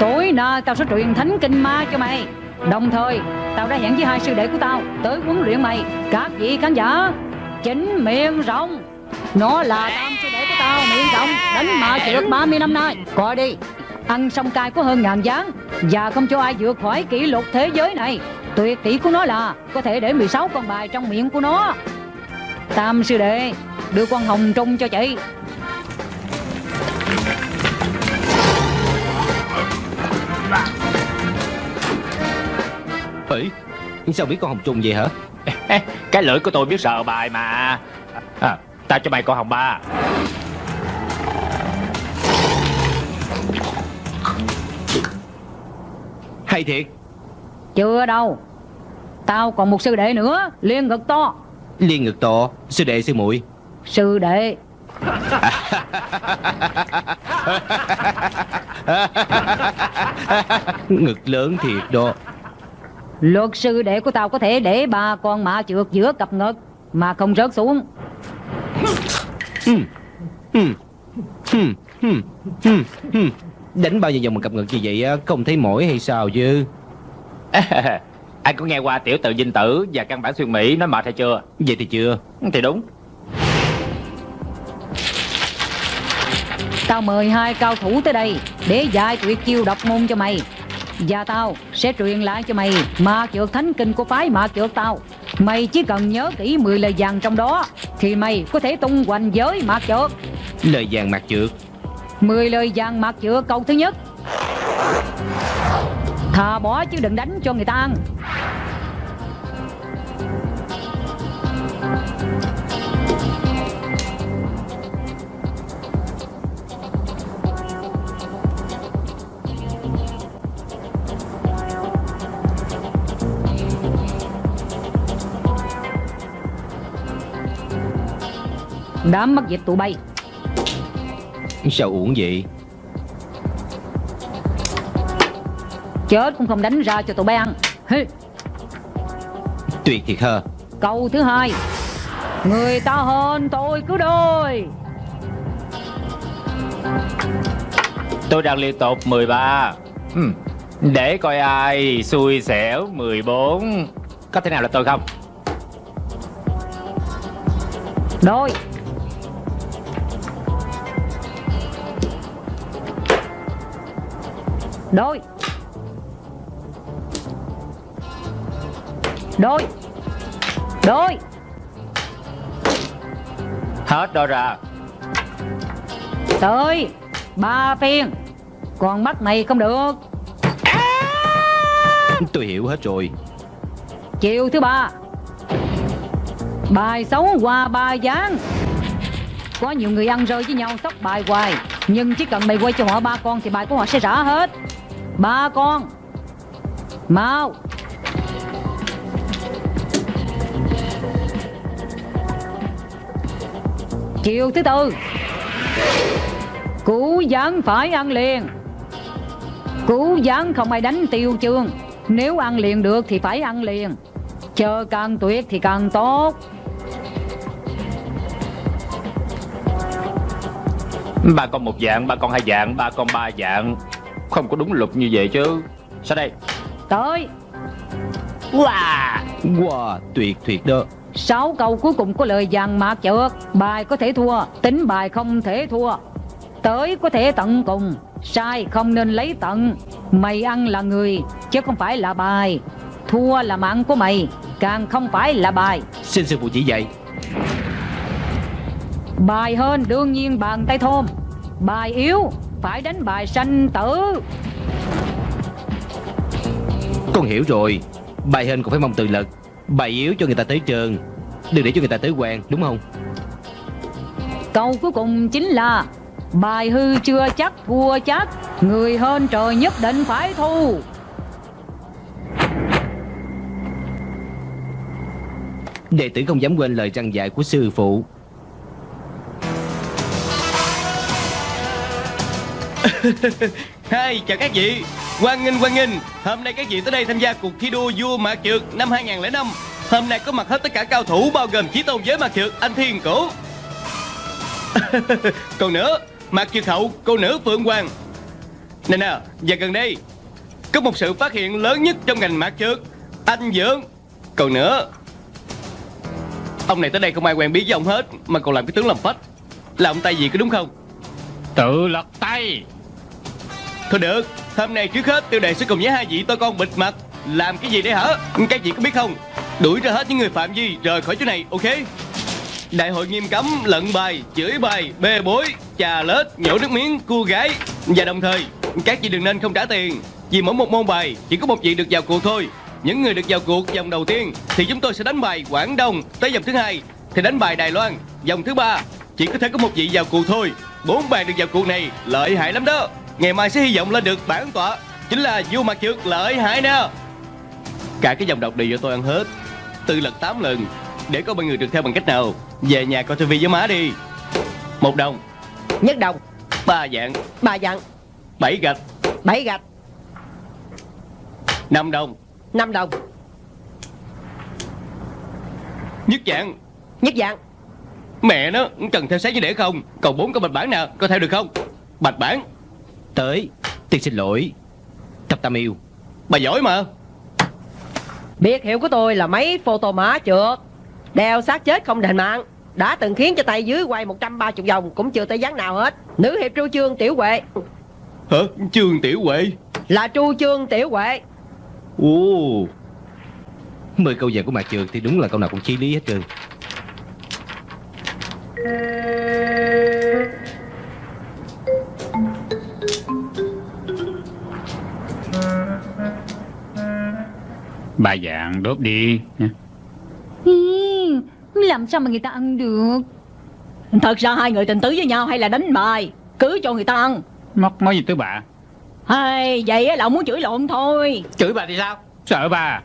Tối nay tao sẽ truyền thánh kinh ma cho mày. Đồng thời, Tao đã hẹn với hai sư đệ của tao Tới huấn luyện mày. Các vị khán giả, Chính miệng rộng. Nó là tam sư đệ của tao, miệng rộng, Đánh mà trượt 30 năm nay. Coi đi, Ăn xong cay có hơn ngàn gián. Và không cho ai vượt khỏi kỷ lục thế giới này. Tuyệt kỹ của nó là Có thể để 16 con bài trong miệng của nó. Tam sư đệ, Đưa con hồng trung cho chị. Ấy Sao biết con hồng trung vậy hả? Cái lưỡi của tôi biết sợ bài mà. À, Ta cho mày con hồng ba. Hay thiệt. Chưa đâu. Tao còn một sư đệ nữa Liên ngực to. Liên ngực to Sư đệ sư muội. Sư đệ. Ngực lớn thiệt đó Luật sư đệ của tao có thể để ba con mã trượt giữa cặp ngực Mà không rớt xuống. Hừm, hừm, hừm, hừm, hừm, hừm. Đánh bao nhiêu vòng một cặp ngực như vậy á Không thấy mỏi hay sao chứ? Anh có nghe qua tiểu tự dinh tử Và căn bản xuyên Mỹ nói mệt hay chưa? Vậy thì chưa. Thì đúng. Tao mời hai cao thủ tới đây Để dạy tuyệt chiêu độc môn cho mày Và tao sẽ truyền lại cho mày Ma trượt thánh kinh của phái ma trượt tao. Mày chỉ cần nhớ kỹ 10 lời vàng trong đó Thì mày có thể tung hoành giới ma trượt Lời vàng mặt trượt 10 lời vàng mặt trượt câu thứ nhất. Thà bỏ chứ đừng đánh cho người ta ăn Đám mất dịch tụi bay. Sao uổng vậy? Chết cũng không đánh ra cho tụi bay ăn. Hê. Tuyệt thiệt hơ Câu thứ hai. Người ta hơn tôi cứ đôi. Tôi đang liên tục 13 ừ. Để coi ai xui xẻo 14 Có thể nào là tôi không? Đôi Đôi. Đôi. Đôi. Hết đó ra Tới Ba phiên. Còn mắt này không được. Tôi hiểu hết rồi. Chiều thứ ba. Bài xấu qua ba gián. Có nhiều người ăn rơi với nhau sóc bài hoài nhưng chỉ cần mày quay cho họ ba con Thì bài của họ sẽ rã hết. Ba con. Mau. Chiều thứ tư. Cú gián phải ăn liền. Cú gián không ai đánh tiêu chương. Nếu ăn liền được thì phải ăn liền. Chờ càng tuyệt thì càng tốt. Ba con một dạng, ba con hai dạng, ba con ba dạng. Không có đúng luật như vậy chứ. Sao đây? Tới Wow Wow tuyệt tuyệt đó. Sáu câu cuối cùng có lời vàng mạc chợt Bài có thể thua Tính bài không thể thua. Tới có thể tận cùng Sai không nên lấy tận. Mày ăn là người Chứ không phải là bài. Thua là mạng của mày Càng không phải là bài. Xin sư phụ chỉ dạy Bài hơn đương nhiên bàn tay thôm. Bài yếu Phải đánh bài sanh tử. Con hiểu rồi. Bài hên cũng phải mong từ lực. Bài yếu cho người ta tới trường Đừng để cho người ta tới quen đúng không? Câu cuối cùng chính là Bài hư chưa chắc thua chắc. Người hơn trời nhất định phải thu. Đệ tử không dám quên lời răng dạy của sư phụ Hai, chào các vị. Quang nghênh quang nghênh Hôm nay các vị tới đây tham gia cuộc thi đua vua mạc trượt năm 2005 Hôm nay có mặt hết tất cả cao thủ bao gồm chí tôn giới mạc trượt anh Thiên Cổ. Còn nữa Mạc trượt hậu cô nữ Phượng Hoàng. Nè nè, và gần đây Có một sự phát hiện lớn nhất trong ngành mạc trượt Anh dưỡng, Còn nữa Ông này tới đây không ai quen biết với ông hết Mà còn làm cái tướng làm phách. Là ông tay gì có đúng không? Tự lật tay. Thôi được Hôm nay trước hết tiêu đề sẽ cùng với hai vị tôi con bịt mặt. Làm cái gì đây hả? Các vị có biết không? Đuổi ra hết những người phạm vi rời khỏi chỗ này ok? Đại hội nghiêm cấm lận bài, chửi bài, bê bối, trà lết, nhổ nước miếng, cua gái. Và đồng thời các vị đừng nên không trả tiền. Vì mỗi một môn bài chỉ có một vị được vào cuộc thôi. Những người được vào cuộc vòng đầu tiên Thì chúng tôi sẽ đánh bài Quảng Đông Tới vòng thứ hai. Thì đánh bài Đài Loan Vòng thứ ba chỉ có thể có một vị vào cuộc thôi. Bốn bàn được vào cuộc này lợi hại lắm đó. Ngày mai sẽ hy vọng lên được bản tọa Chính là vua mặt trượt lợi hại nè. Cả cái dòng độc đều do tôi ăn hết. Từ lật 8 lần Để có bao người được theo bằng cách nào? Về nhà coi tivi với má đi. Một đồng. Nhất đồng. Ba dạng. Ba dặn Bảy gạch. Bảy gạch. Năm đồng. Năm đồng. Nhất dạng. Nhất dạng Mẹ nó cần theo sáng như để không? Còn bốn con bạch bản nè Có theo được không? Bạch bản Tới Tiên xin lỗi. Thập tam yêu. Bà giỏi mà. Biệt hiệu của tôi là máy photo mã trượt. Đeo xác chết không đền mạng. Đã từng khiến cho tay dưới quay 130 vòng Cũng chưa tới dáng nào hết. Nữ hiệp tru chương tiểu huệ. Hả? Trương Tiểu Huệ? Là tru chương tiểu huệ. Ồ. Mười câu vàng của mặt trường thì đúng là câu nào cũng chí lý hết trơn Ba dạng đốt đi. Nha. Hi, Làm sao mà người ta ăn được? Thật ra hai người tình tứ với nhau hay là đánh bài Cứ cho người ta ăn. Mắc nói gì tới bà? Hay vậy á là ông muốn chửi lộn thôi. Chửi bà thì sao? Sợ bà.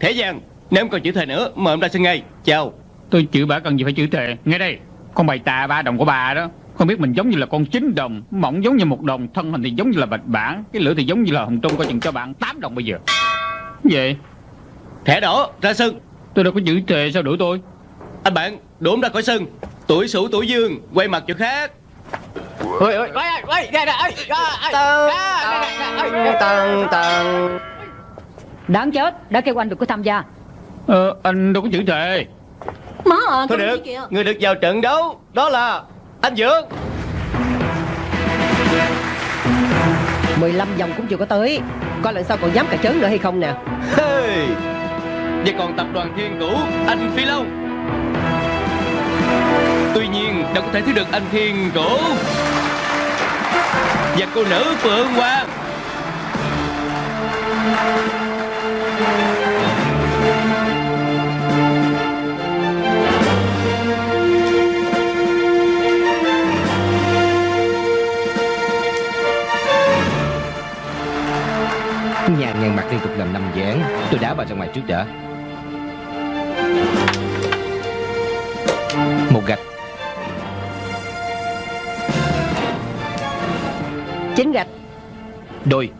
Thế gian Nếu em còn chữ thề nữa Mời em ra sân ngay. Chào. Tôi chửi bà cần gì phải chửi thề. Nghe đây Con bày tà ba đồng của bà đó Không biết mình giống như là con chín đồng Mỏng giống như một đồng Thân hình thì giống như là bạch bản Cái lửa thì giống như là hồng trung Coi chừng cho bạn 8 đồng bây giờ. Vậy Thẻ đỏ ra sân. Tôi đâu có chửi thề sao đuổi tôi? Anh bạn đuổi ra khỏi sân. Tuổi sửu tuổi dương Quay mặt chỗ khác. Ôi ôi ôi ôi ra ra ôi Tần tần Đáng chết Đã kêu anh được có tham gia. Ờ anh đâu có chửi Má à Thôi cái được kìa. Người được vào trận đấu Đó là Anh Dượng. 15 vòng cũng chưa có tới Coi lần sau còn dám cà chớn nữa hay không nè. Hey. Và còn tập đoàn thiên cũ Anh Phi Long. Tuy nhiên đâu có thể thiếu được anh thiên cũ Và cô nữ Phượng Hoàng Nhàn mặt liên tục làm năm dáng Tôi đá bà ra ngoài trước đã. Một gạch. Chín gạch. Đôi.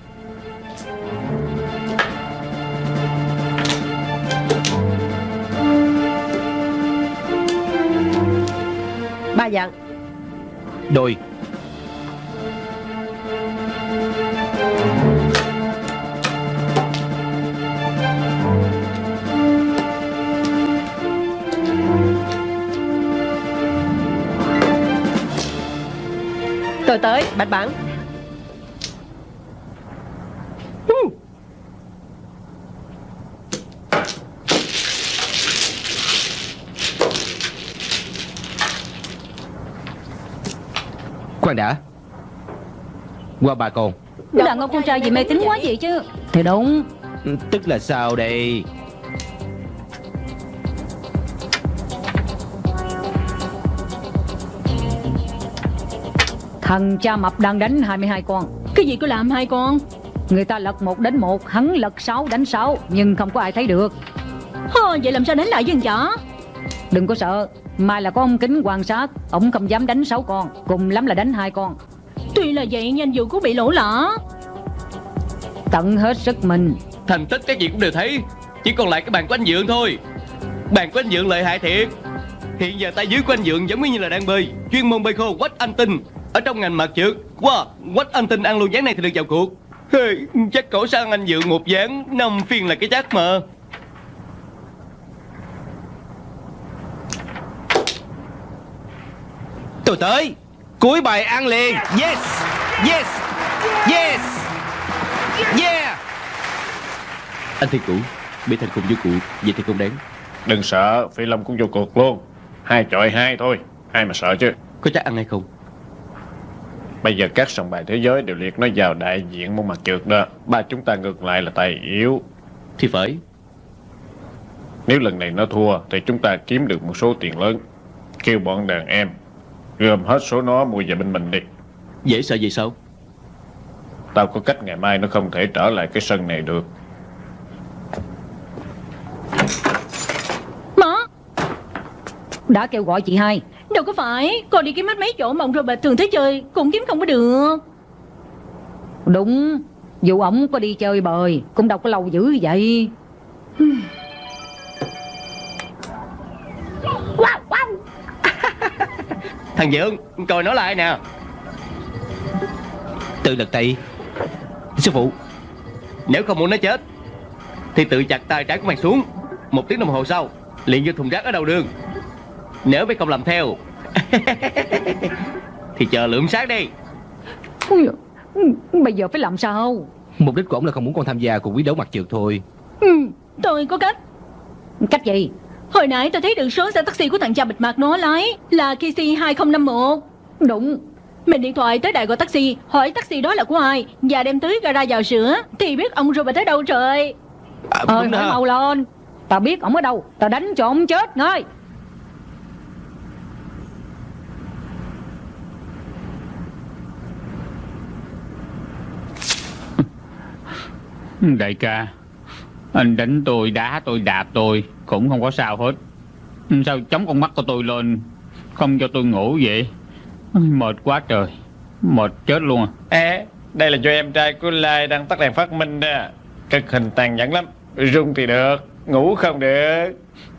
Ba dặn Đôi Tôi tới bạch bản Khoan đã. Qua bà con Đàn ông con trai gì mê tín quá vậy chứ. Thì đúng. Tức là sao đây Thằng cha mập đang đánh 22 con. Cái gì cứ làm hai con? Người ta lật một đánh một Hắn lật 6 đánh 6 Nhưng không có ai thấy được. Hơ, Vậy làm sao đánh lại với thằng chó? Đừng có sợ Mai là có ông kính quan sát Ông không dám đánh 6 con Cùng lắm là đánh hai con. Tuy là vậy nhưng anh Dượng cũng bị lỗ lã Tận hết sức mình. Thành tích các vị cũng đều thấy Chỉ còn lại cái bàn của anh Dượng thôi. Bàn của anh Dượng lợi hại thiệt. Hiện giờ tay dưới của anh Dượng giống như là đang bơi Chuyên môn bơi khô quách anh tinh Ở trong ngành mặt trượt Wow, quách anh tinh ăn luôn dáng này thì được vào cuộc. Hey, chắc cổ sang anh dự một dáng năm phiên là cái chắc mà. Tôi tới Cuối bài ăn liền. Yes Yes Yes Yeah. Anh Thiên Cũ Bị thành cùng vô cụ Vậy thì không đáng. Đừng sợ Phi Long cũng vô cuộc luôn. Hai chọi hai thôi Ai mà sợ chứ? Có chắc ăn hay không Bây giờ các sòng bài thế giới đều liệt nó vào đại diện môn mặt trượt đó. Ba chúng ta ngược lại là tài yếu. Thì phải. Nếu lần này nó thua Thì chúng ta kiếm được một số tiền lớn. Kêu bọn đàn em Gom hết số nó mua về bên mình đi. Dễ sợ gì sao? Tao có cách ngày mai nó không thể trở lại cái sân này được Má Đã kêu gọi chị hai. Đâu có phải Con đi kiếm hết mấy chỗ mà ông Robert thường tới chơi Cũng kiếm không có được. Đúng Dù ổng có đi chơi bời Cũng đâu có lâu dữ vậy. Thằng Dượng Coi nó lại nè? Tự lật tay Sư phụ Nếu không muốn nó chết Thì tự chặt tay trái của mày xuống. Một tiếng đồng hồ sau liền vô thùng rác ở đầu đường Nếu mày không làm theo Thì chờ lượm xác đi. Ui, Bây giờ phải làm sao? Mục đích của ổng là không muốn con tham gia cuộc quyết đấu mặt trượt thôi. Ừ, Tôi có cách. Cách gì? Hồi nãy tôi thấy được số xe taxi của thằng cha bịt mặt nó lái Là KC 2051 Đúng. Mình điện thoại tới đại gọi taxi Hỏi taxi đó là của ai Và đem tới gara vào sữa Thì biết ông Robert ở đâu trời à, Ờ mau lên. Tao biết ổng ở đâu Tao đánh cho ổng chết ngay Đại ca. Anh đánh tôi, đá tôi, đạp tôi Cũng không có sao hết. Sao chống con mắt của tôi lên Không cho tôi ngủ vậy? Mệt quá trời. Mệt chết luôn à. À, đây là do em trai của Lai đang tắt đèn phát minh đó. Cực hình tàn nhẫn lắm. Rung thì được, ngủ không được.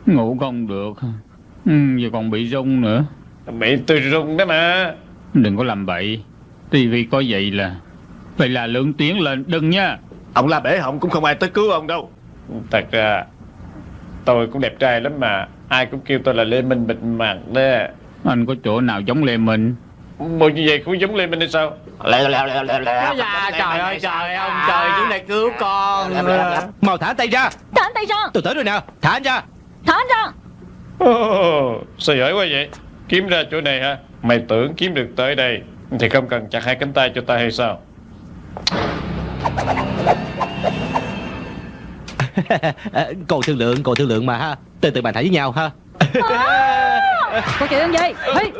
Ngủ không được ừ, Giờ còn bị rung nữa. Bị tôi rung đó mà. Đừng có làm bậy. Tivi có vậy là Vậy là lượng tiếng lên. Đừng nha Ông la bể họng cũng không ai tới cứu ông đâu. Thật ra Tôi cũng đẹp trai lắm mà. Ai cũng kêu tôi là Lê Minh bịt mặt đó. Anh có chỗ nào giống Lê Minh? Bộ như vậy cũng giống Lê Minh hay sao? Dạ trời ơi trời ông trời Chúng này cứu con. Mau thả tay ra. Thả anh tay ra. Tôi tới rồi nè. Thả anh ra. Thả anh ra. Ồ, Sao giỏi quá vậy? Kiếm ra chỗ này ha Mày tưởng kiếm được tới đây Thì không cần chặt hai cánh tay cho ta hay sao? à, Còn thương lượng Còn thương lượng mà ha. Từ từ bàn thả với nhau ha. Có chuyện gì Hey.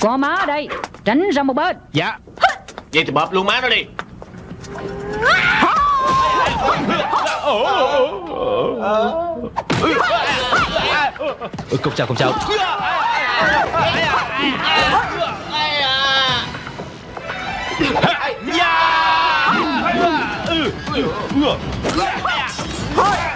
Có má ở đây Tránh ra một bên. Dạ. Vậy thì bóp luôn má nó đi. Không sao không sao Hey, Ugh!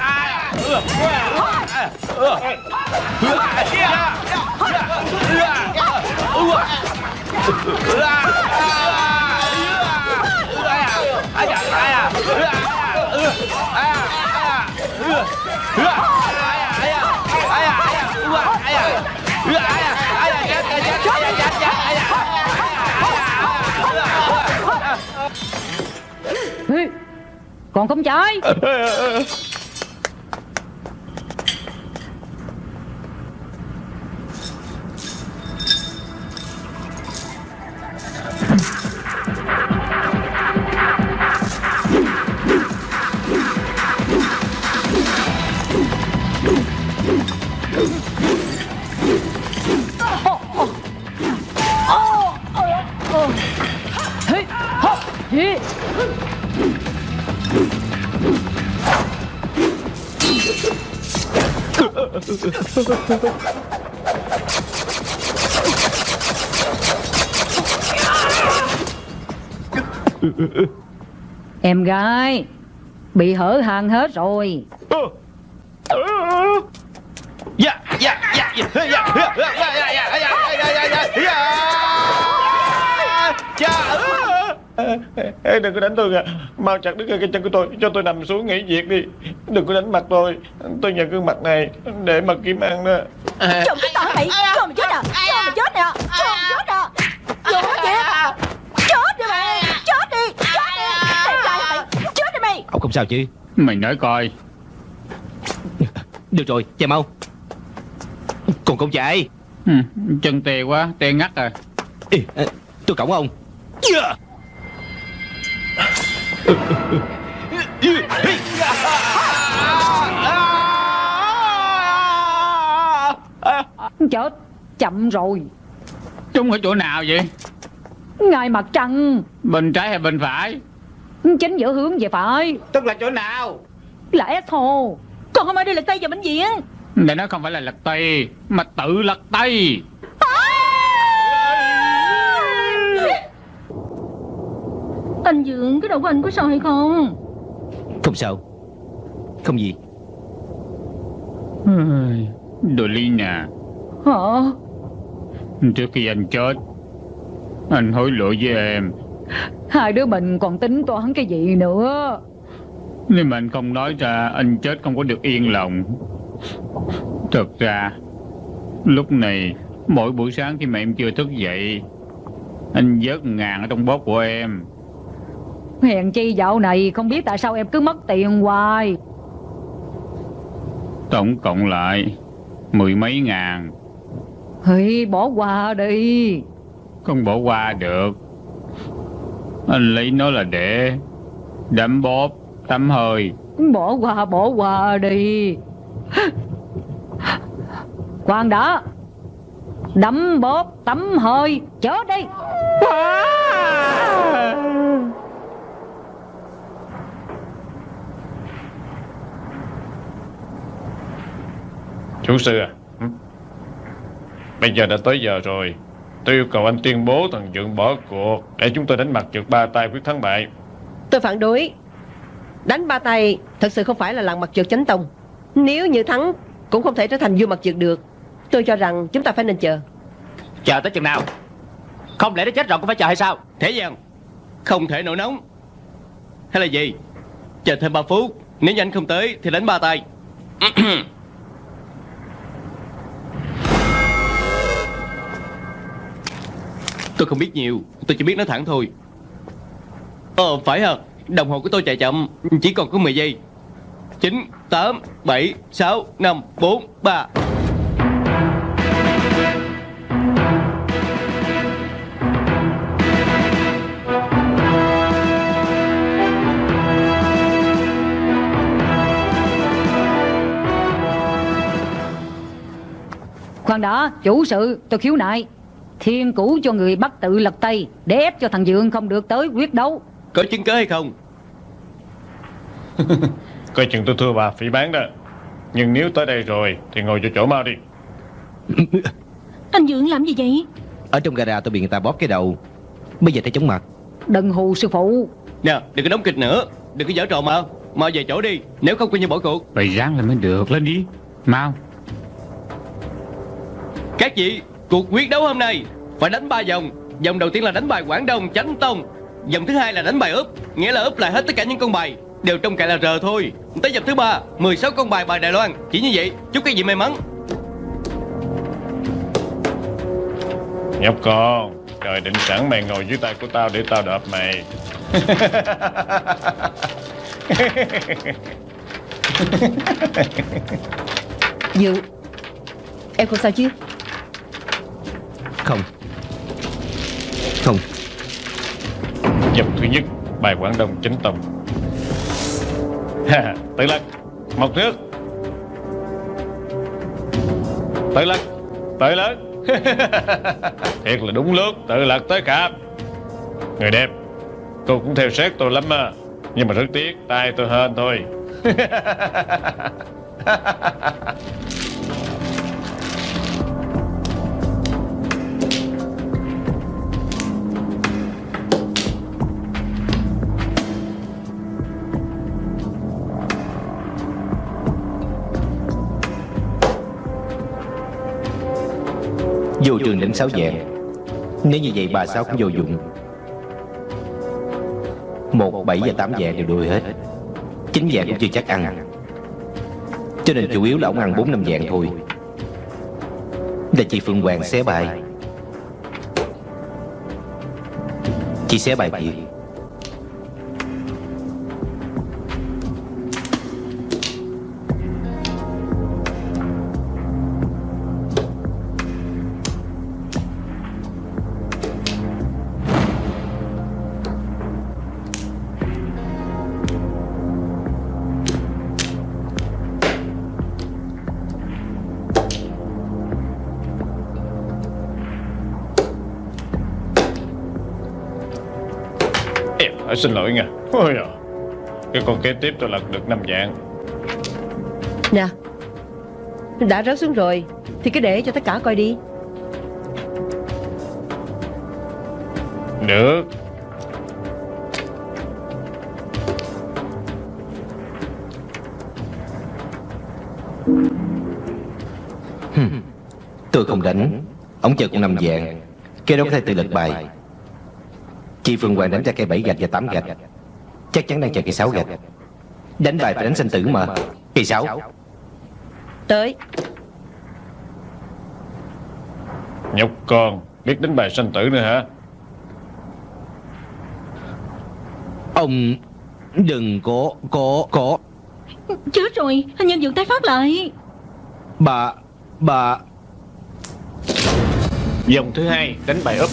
Còn không chơi. Em gái Bị hở hàng hết rồi. Ê, đừng có đánh tôi kìa. Mau chặt đứt cái chân của tôi. Cho tôi nằm xuống nghỉ việc đi. Đừng có đánh mặt tôi. Tôi nhận gương mặt này Để mà kiếm ăn đó. Trộm cái tỏ mày. Cho mày chết à? Cho mày chết nè. Cho mày chết à Vô chết. Chết đi mày. Chết đi. Chết đi. Đẹp trai mày. Chết đi mày. Ông không sao chứ? Mày nói coi. Được rồi chạy mau. Còn không chạy ừ, Chân tê quá Tê ngắt rồi Ê, ê, Tôi cổng ông Chết Chậm rồi. Trúng ở chỗ nào vậy? Ngay mặt trăng. Bên trái hay bên phải? Chính giữa hướng về phải. Tức là chỗ nào? Là S hồ Còn không ai đi lật tay vào bệnh viện Để nó không phải là lật tay Mà tự lật tay Anh Dượng Cái đầu của anh có sao hay không? Không sao Không gì. Đồ ly nè. Hả? Trước khi anh chết Anh hối lỗi với em. Hai đứa mình còn tính toán cái gì nữa? Nếu mà anh không nói ra Anh chết không có được yên lòng. Thật ra Lúc này Mỗi buổi sáng khi mà em chưa thức dậy Anh vớt ngàn ở trong bóp của em Hèn chi dạo này không biết tại sao em cứ mất tiền hoài. Tổng cộng lại Mười mấy ngàn. Thì bỏ qua đi. Không bỏ qua được. Anh lấy nó là để Đấm bóp Tắm hơi. Bỏ qua bỏ qua đi. Khoan đã. Đấm bóp tắm hơi Chết đi Chủ sư à? Hử? Bây giờ đã tới giờ rồi. Tôi yêu cầu anh tuyên bố thằng Dượng bỏ cuộc Để chúng tôi đánh mặt trượt ba tay quyết thắng bại. Tôi phản đối. Đánh ba tay thật sự không phải là làng mặt trượt chánh tông. Nếu như thắng Cũng không thể trở thành vua mặt trượt được. Tôi cho rằng chúng ta phải nên chờ. Chờ tới chừng nào? Không lẽ nó chết rồi cũng phải chờ hay sao? Thế gian Không thể nổi nóng. Hay là gì? Chờ thêm 3 phút Nếu như anh không tới thì đánh ba tay Tôi không biết nhiều. Tôi chỉ biết nói thẳng thôi. Ờ phải hả Đồng hồ của tôi chạy chậm Chỉ còn có 10 giây. 9, 8, 7, 6, 5, 4, 3 Khoan đã chủ sự tôi khiếu nại. Thiên cũ cho người bắt tự lật tay Để ép cho thằng Dượng không được tới quyết đấu. Có chứng cớ hay không? Coi chừng tôi thua bà phỉ bán đó. Nhưng nếu tới đây rồi Thì ngồi cho chỗ mau đi. Anh Dượng làm gì vậy? Ở trong gara tôi bị người ta bóp cái đầu. Bây giờ thấy chóng mặt. Đừng hù sư phụ. Nè đừng có đóng kịch nữa. Đừng có giở trò mà Mau về chỗ đi. Nếu không coi như bỏ cuộc. Phải ráng lên mới được. Lên đi. Mau. Các vị Cuộc quyết đấu hôm nay Phải đánh ba vòng. Vòng đầu tiên là đánh bài Quảng Đông Chánh Tông. Vòng thứ hai là đánh bài úp Nghĩa là úp lại hết tất cả những con bài Đều trong cạnh là R thôi. Tới vòng thứ ba 16 con bài bài Đài Loan. Chỉ như vậy Chúc các vị may mắn. Nhóc con Trời định sẵn mày ngồi dưới tay của tao Để tao đập mày. Dượng Em không sao chứ không? Không. Vòng thứ nhất, Bài Quảng Đông chính tông. Tự lật Một nước Tự lật Tự lật Thiệt là đúng lúc, Tự lật tới cả Người đẹp, Cô cũng theo sát tôi lắm mà. Nhưng mà rất tiếc, tay tôi hên thôi. Vô trường đánh sáu dạng Nếu như vậy bà sáu cũng vô dụng. Một, bảy và tám dạng đều đuôi hết. Chín dạng cũng chưa chắc ăn. Cho nên chủ yếu là ông ăn bốn năm dạng thôi. Để chị Phương Hoàng xé bài. Chị xé bài gì xin lỗi nha. Ôi à. Cái con kế tiếp tôi lật được năm dạng. Nè Đã rớt xuống rồi Thì cứ để cho tất cả coi đi. Được. Tôi không đánh. Ông chờ con năm dạng. Cái đó có thể tự lật bài Chị Phương Hoàng đánh ra cây 7 gạch và 8 gạch Chắc chắn đang chờ cây 6 gạch. Đánh bài phải đánh sinh tử mà. Cây 6 Tới. Nhóc con Biết đánh bài sanh tử nữa hả? Ông đừng có có có Chết rồi Anh nhân dược tái phát lại. Bà Bà. Dòng thứ hai đánh bài úp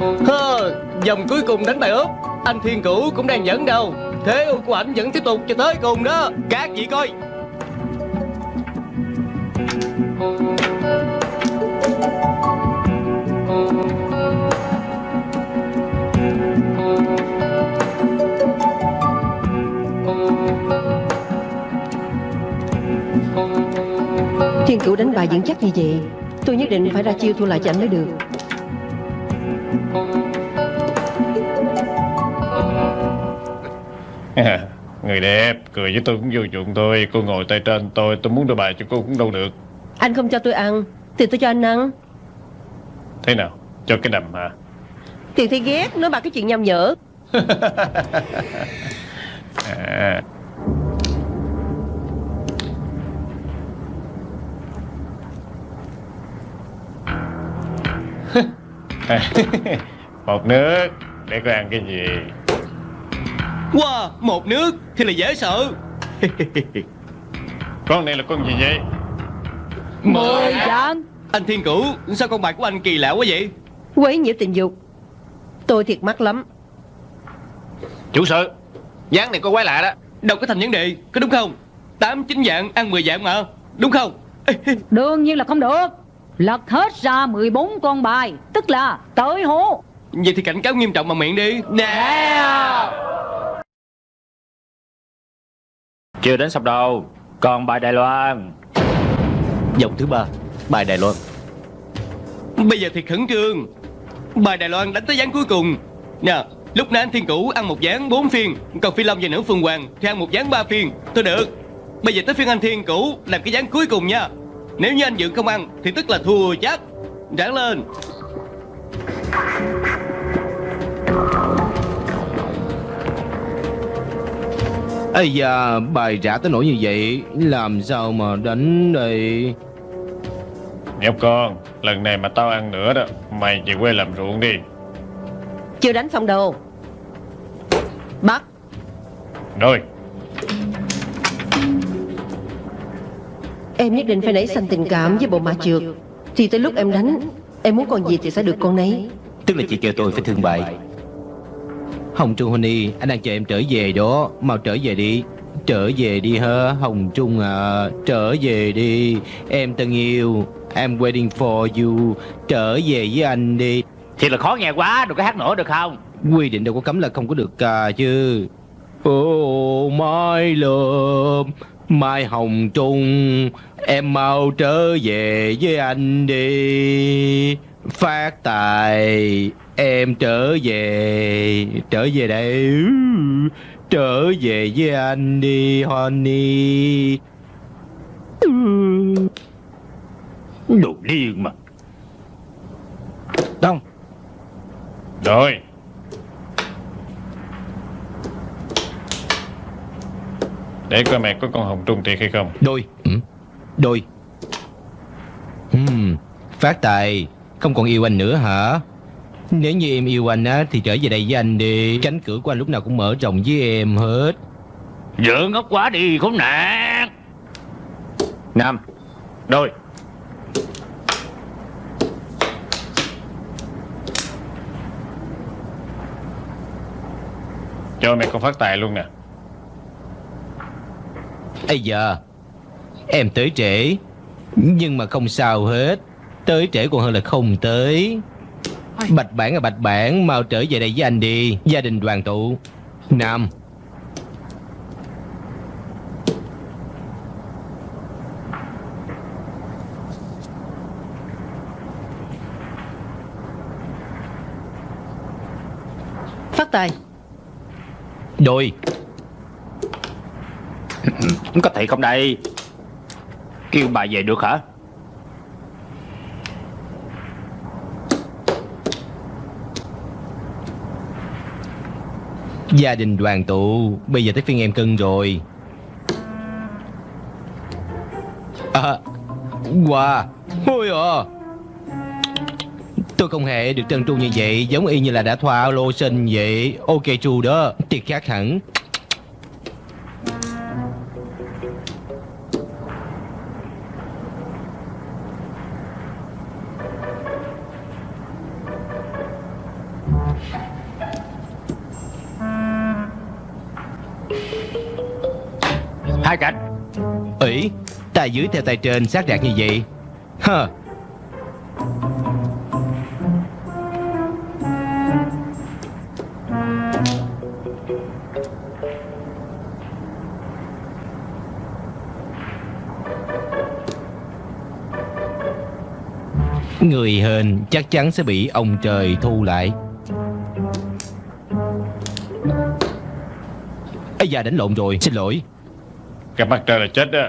Hơ, Dòng cuối cùng đánh bài ướp Anh Thiên Cửu cũng đang dẫn đầu Thế ưu của ảnh vẫn tiếp tục cho tới cùng đó. Các vị coi. Thiên cửu đánh bài vững chắc như vậy Tôi nhất định phải ra chiêu thua lại cho anh mới được. Người đẹp Cười với tôi cũng vô dụng thôi. Cô ngồi tay trên tôi Tôi muốn đưa bài cho cô cũng đâu được. Anh không cho tôi ăn Thì tôi cho anh ăn. Thế nào? Cho cái đầm hả? Tiền thì ghét Nói bà cái chuyện nhầm nhở. À. Một nước Để cô ăn cái gì Wow, một nước thì là dễ sợ. Con này là con gì vậy? Mười dạng Anh Thiên Cửu, sao con bài của anh kỳ lạ quá vậy? Quấy nhiễu tình dục. Tôi thiệt mắc lắm. Chủ sự Dáng này có quái lạ đó. Đâu có thành vấn đề, có đúng không? Tám chín dạng, ăn 10 dạng mà Đúng không? Đương nhiên là không được. Lật hết ra 14 con bài Tức là tới hố. Vậy thì cảnh cáo nghiêm trọng bằng miệng đi. Nè Chưa đến sập đâu. Còn bài Đài Loan. Dòng thứ ba Bài Đài Loan. Bây giờ thì khẩn trương. Bài Đài Loan đánh tới gián cuối cùng. Nè Lúc nãy anh Thiên Cửu ăn một gián 4 phiên Còn Phi Long và nữ Phương Hoàng thì ăn một gián 3 phiên. Thôi được. Bây giờ tới phiên anh Thiên Cửu làm cái gián cuối cùng nha. Nếu như anh Dượng không ăn Thì tức là thua chắc. Ráng lên Ây da Bài trả tới nỗi như vậy Làm sao mà đánh đây? Nhóc con Lần này mà tao ăn nữa đó Mày về quê làm ruộng đi. Chưa đánh xong đâu. Bắt. Rồi. Em nhất định phải nảy sinh tình cảm với bộ mạ trượt Thì tới lúc em đánh Em muốn con gì thì sẽ được con nấy. Tức là chị kêu tôi phải thương bại Hồng Trung Honey Anh đang chờ em trở về đó. Mau trở về đi. Trở về đi hả Hồng Trung à? Trở về đi. Em tân yêu I'm waiting for you. Trở về với anh đi. Thiệt là khó nghe quá Đừng có hát nữa được không? Quy định đâu có cấm là không có được ca chứ. Oh my love Mai Hồng Trung Em mau trở về với anh đi Phát tài. Em trở về. Trở về đây. Trở về với anh đi Honey. Đồ điên mà. Đông. Rồi. Để coi mẹ có con hồng trung thiệt hay không. Đôi. Ừ. Đôi. Uhm. Phát tài. Không còn yêu anh nữa hả? Nếu như em yêu anh á Thì trở về đây với anh đi. Cánh cửa của anh lúc nào cũng mở rộng với em hết. Vợ ngốc quá đi khốn nạn. Nam Đôi. Cho mẹ con phát tài luôn nè. Ây giờ Em tới trễ Nhưng mà không sao hết Tới trễ còn hơn là không tới. Bạch bản à bạch bản Mau trở về đây với anh đi. Gia đình đoàn tụ. Nam. Phát tài. Đôi. Có thiệt không đây? Kêu bà về được hả Gia đình đoàn tụ. Bây giờ tới phiên em cưng rồi. À Wow Ôi à. Tôi không hề được trân tru như vậy, Giống y như là đã thoa lô sinh vậy. Ok, chu đó. Tiệt khác hẳn. Dưới theo tay trên sát đạt như vậy. Hơ. Người hên chắc chắn sẽ bị ông trời thu lại. Ây da, đánh lộn rồi, Xin lỗi. Gặp mặt trời là chết đó.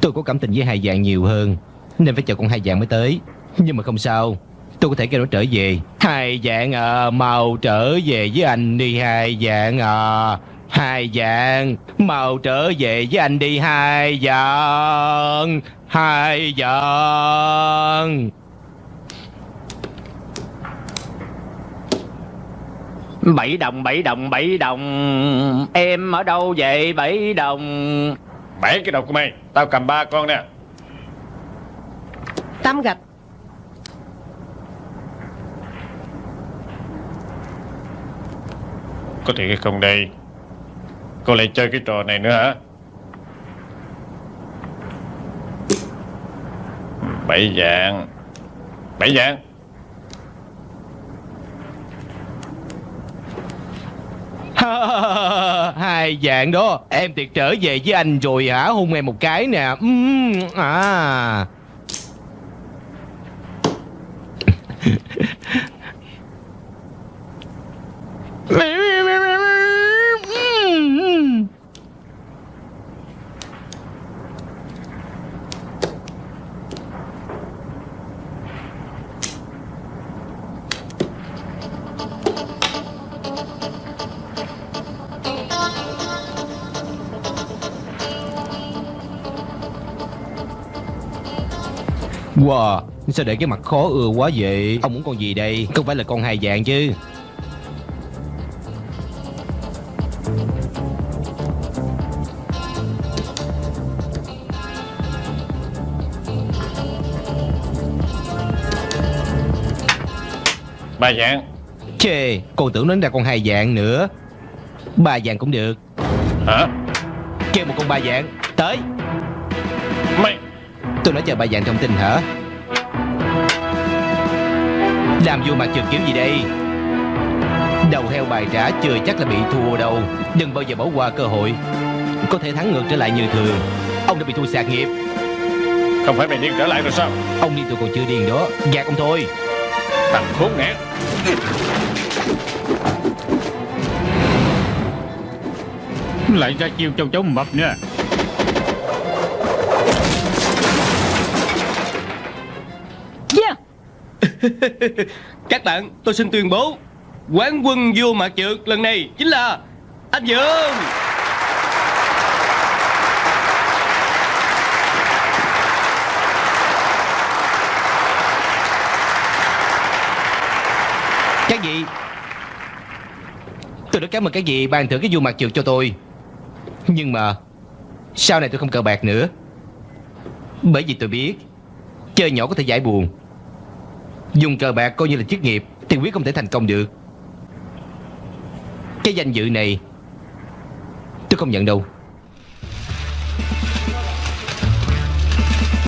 Tôi có cảm tình với hai dạng nhiều hơn, Nên phải chờ con hai dạng mới tới. Nhưng mà không sao, Tôi có thể kêu nó trở về. Hai dạng à Mau trở về với anh đi, hai dạng à Hai dạng, Mau trở về với anh đi, hai dạng Hai dạng. Bảy đồng bảy đồng bảy đồng. Em ở đâu vậy? Bảy đồng. Bảy cái đầu của mày. Tao cầm ba con nè. Tám gạch. Có thiệt hay không đây. Cô lại chơi cái trò này nữa hả? Bảy dạng. Bảy dạng Hai dạng đó. Em tiệt trở về với anh rồi hả? Hôn em một cái nè. Uhm, À. Wow Sao để cái mặt khó ưa quá vậy? Ông muốn con gì đây? Không phải là con hai dạng chứ. Ba dạng Chê Con tưởng nó ra con hai dạng nữa. Ba dạng cũng được. Hả? Kêu một con ba dạng Tới Tôi nói chờ ba dạng thông tin hả? Làm vô mặt trượt kiểu gì đây? Đầu heo bài trả chưa chắc là bị thua đâu. Đừng bao giờ bỏ qua cơ hội. Có thể thắng ngược trở lại như thường. Ông đã bị thua sạc nghiệp. Không phải mày điên trở lại rồi sao? Ông đi tôi còn chưa điên đó. Gạt ông thôi. Thằng khốn nạn Lại ra chiêu châu chấu mập nữa Các bạn, tôi xin tuyên bố Quán quân vua mặt trượt lần này chính là anh Dương Các vị Tôi rất cảm ơn các vị ban thưởng cái vua mặt trượt cho tôi. Nhưng mà Sau này tôi không cờ bạc nữa. Bởi vì tôi biết Chơi nhỏ có thể giải buồn. Dùng cờ bạc coi như là chức nghiệp Thì quyết không thể thành công được. Cái danh dự này, Tôi không nhận đâu.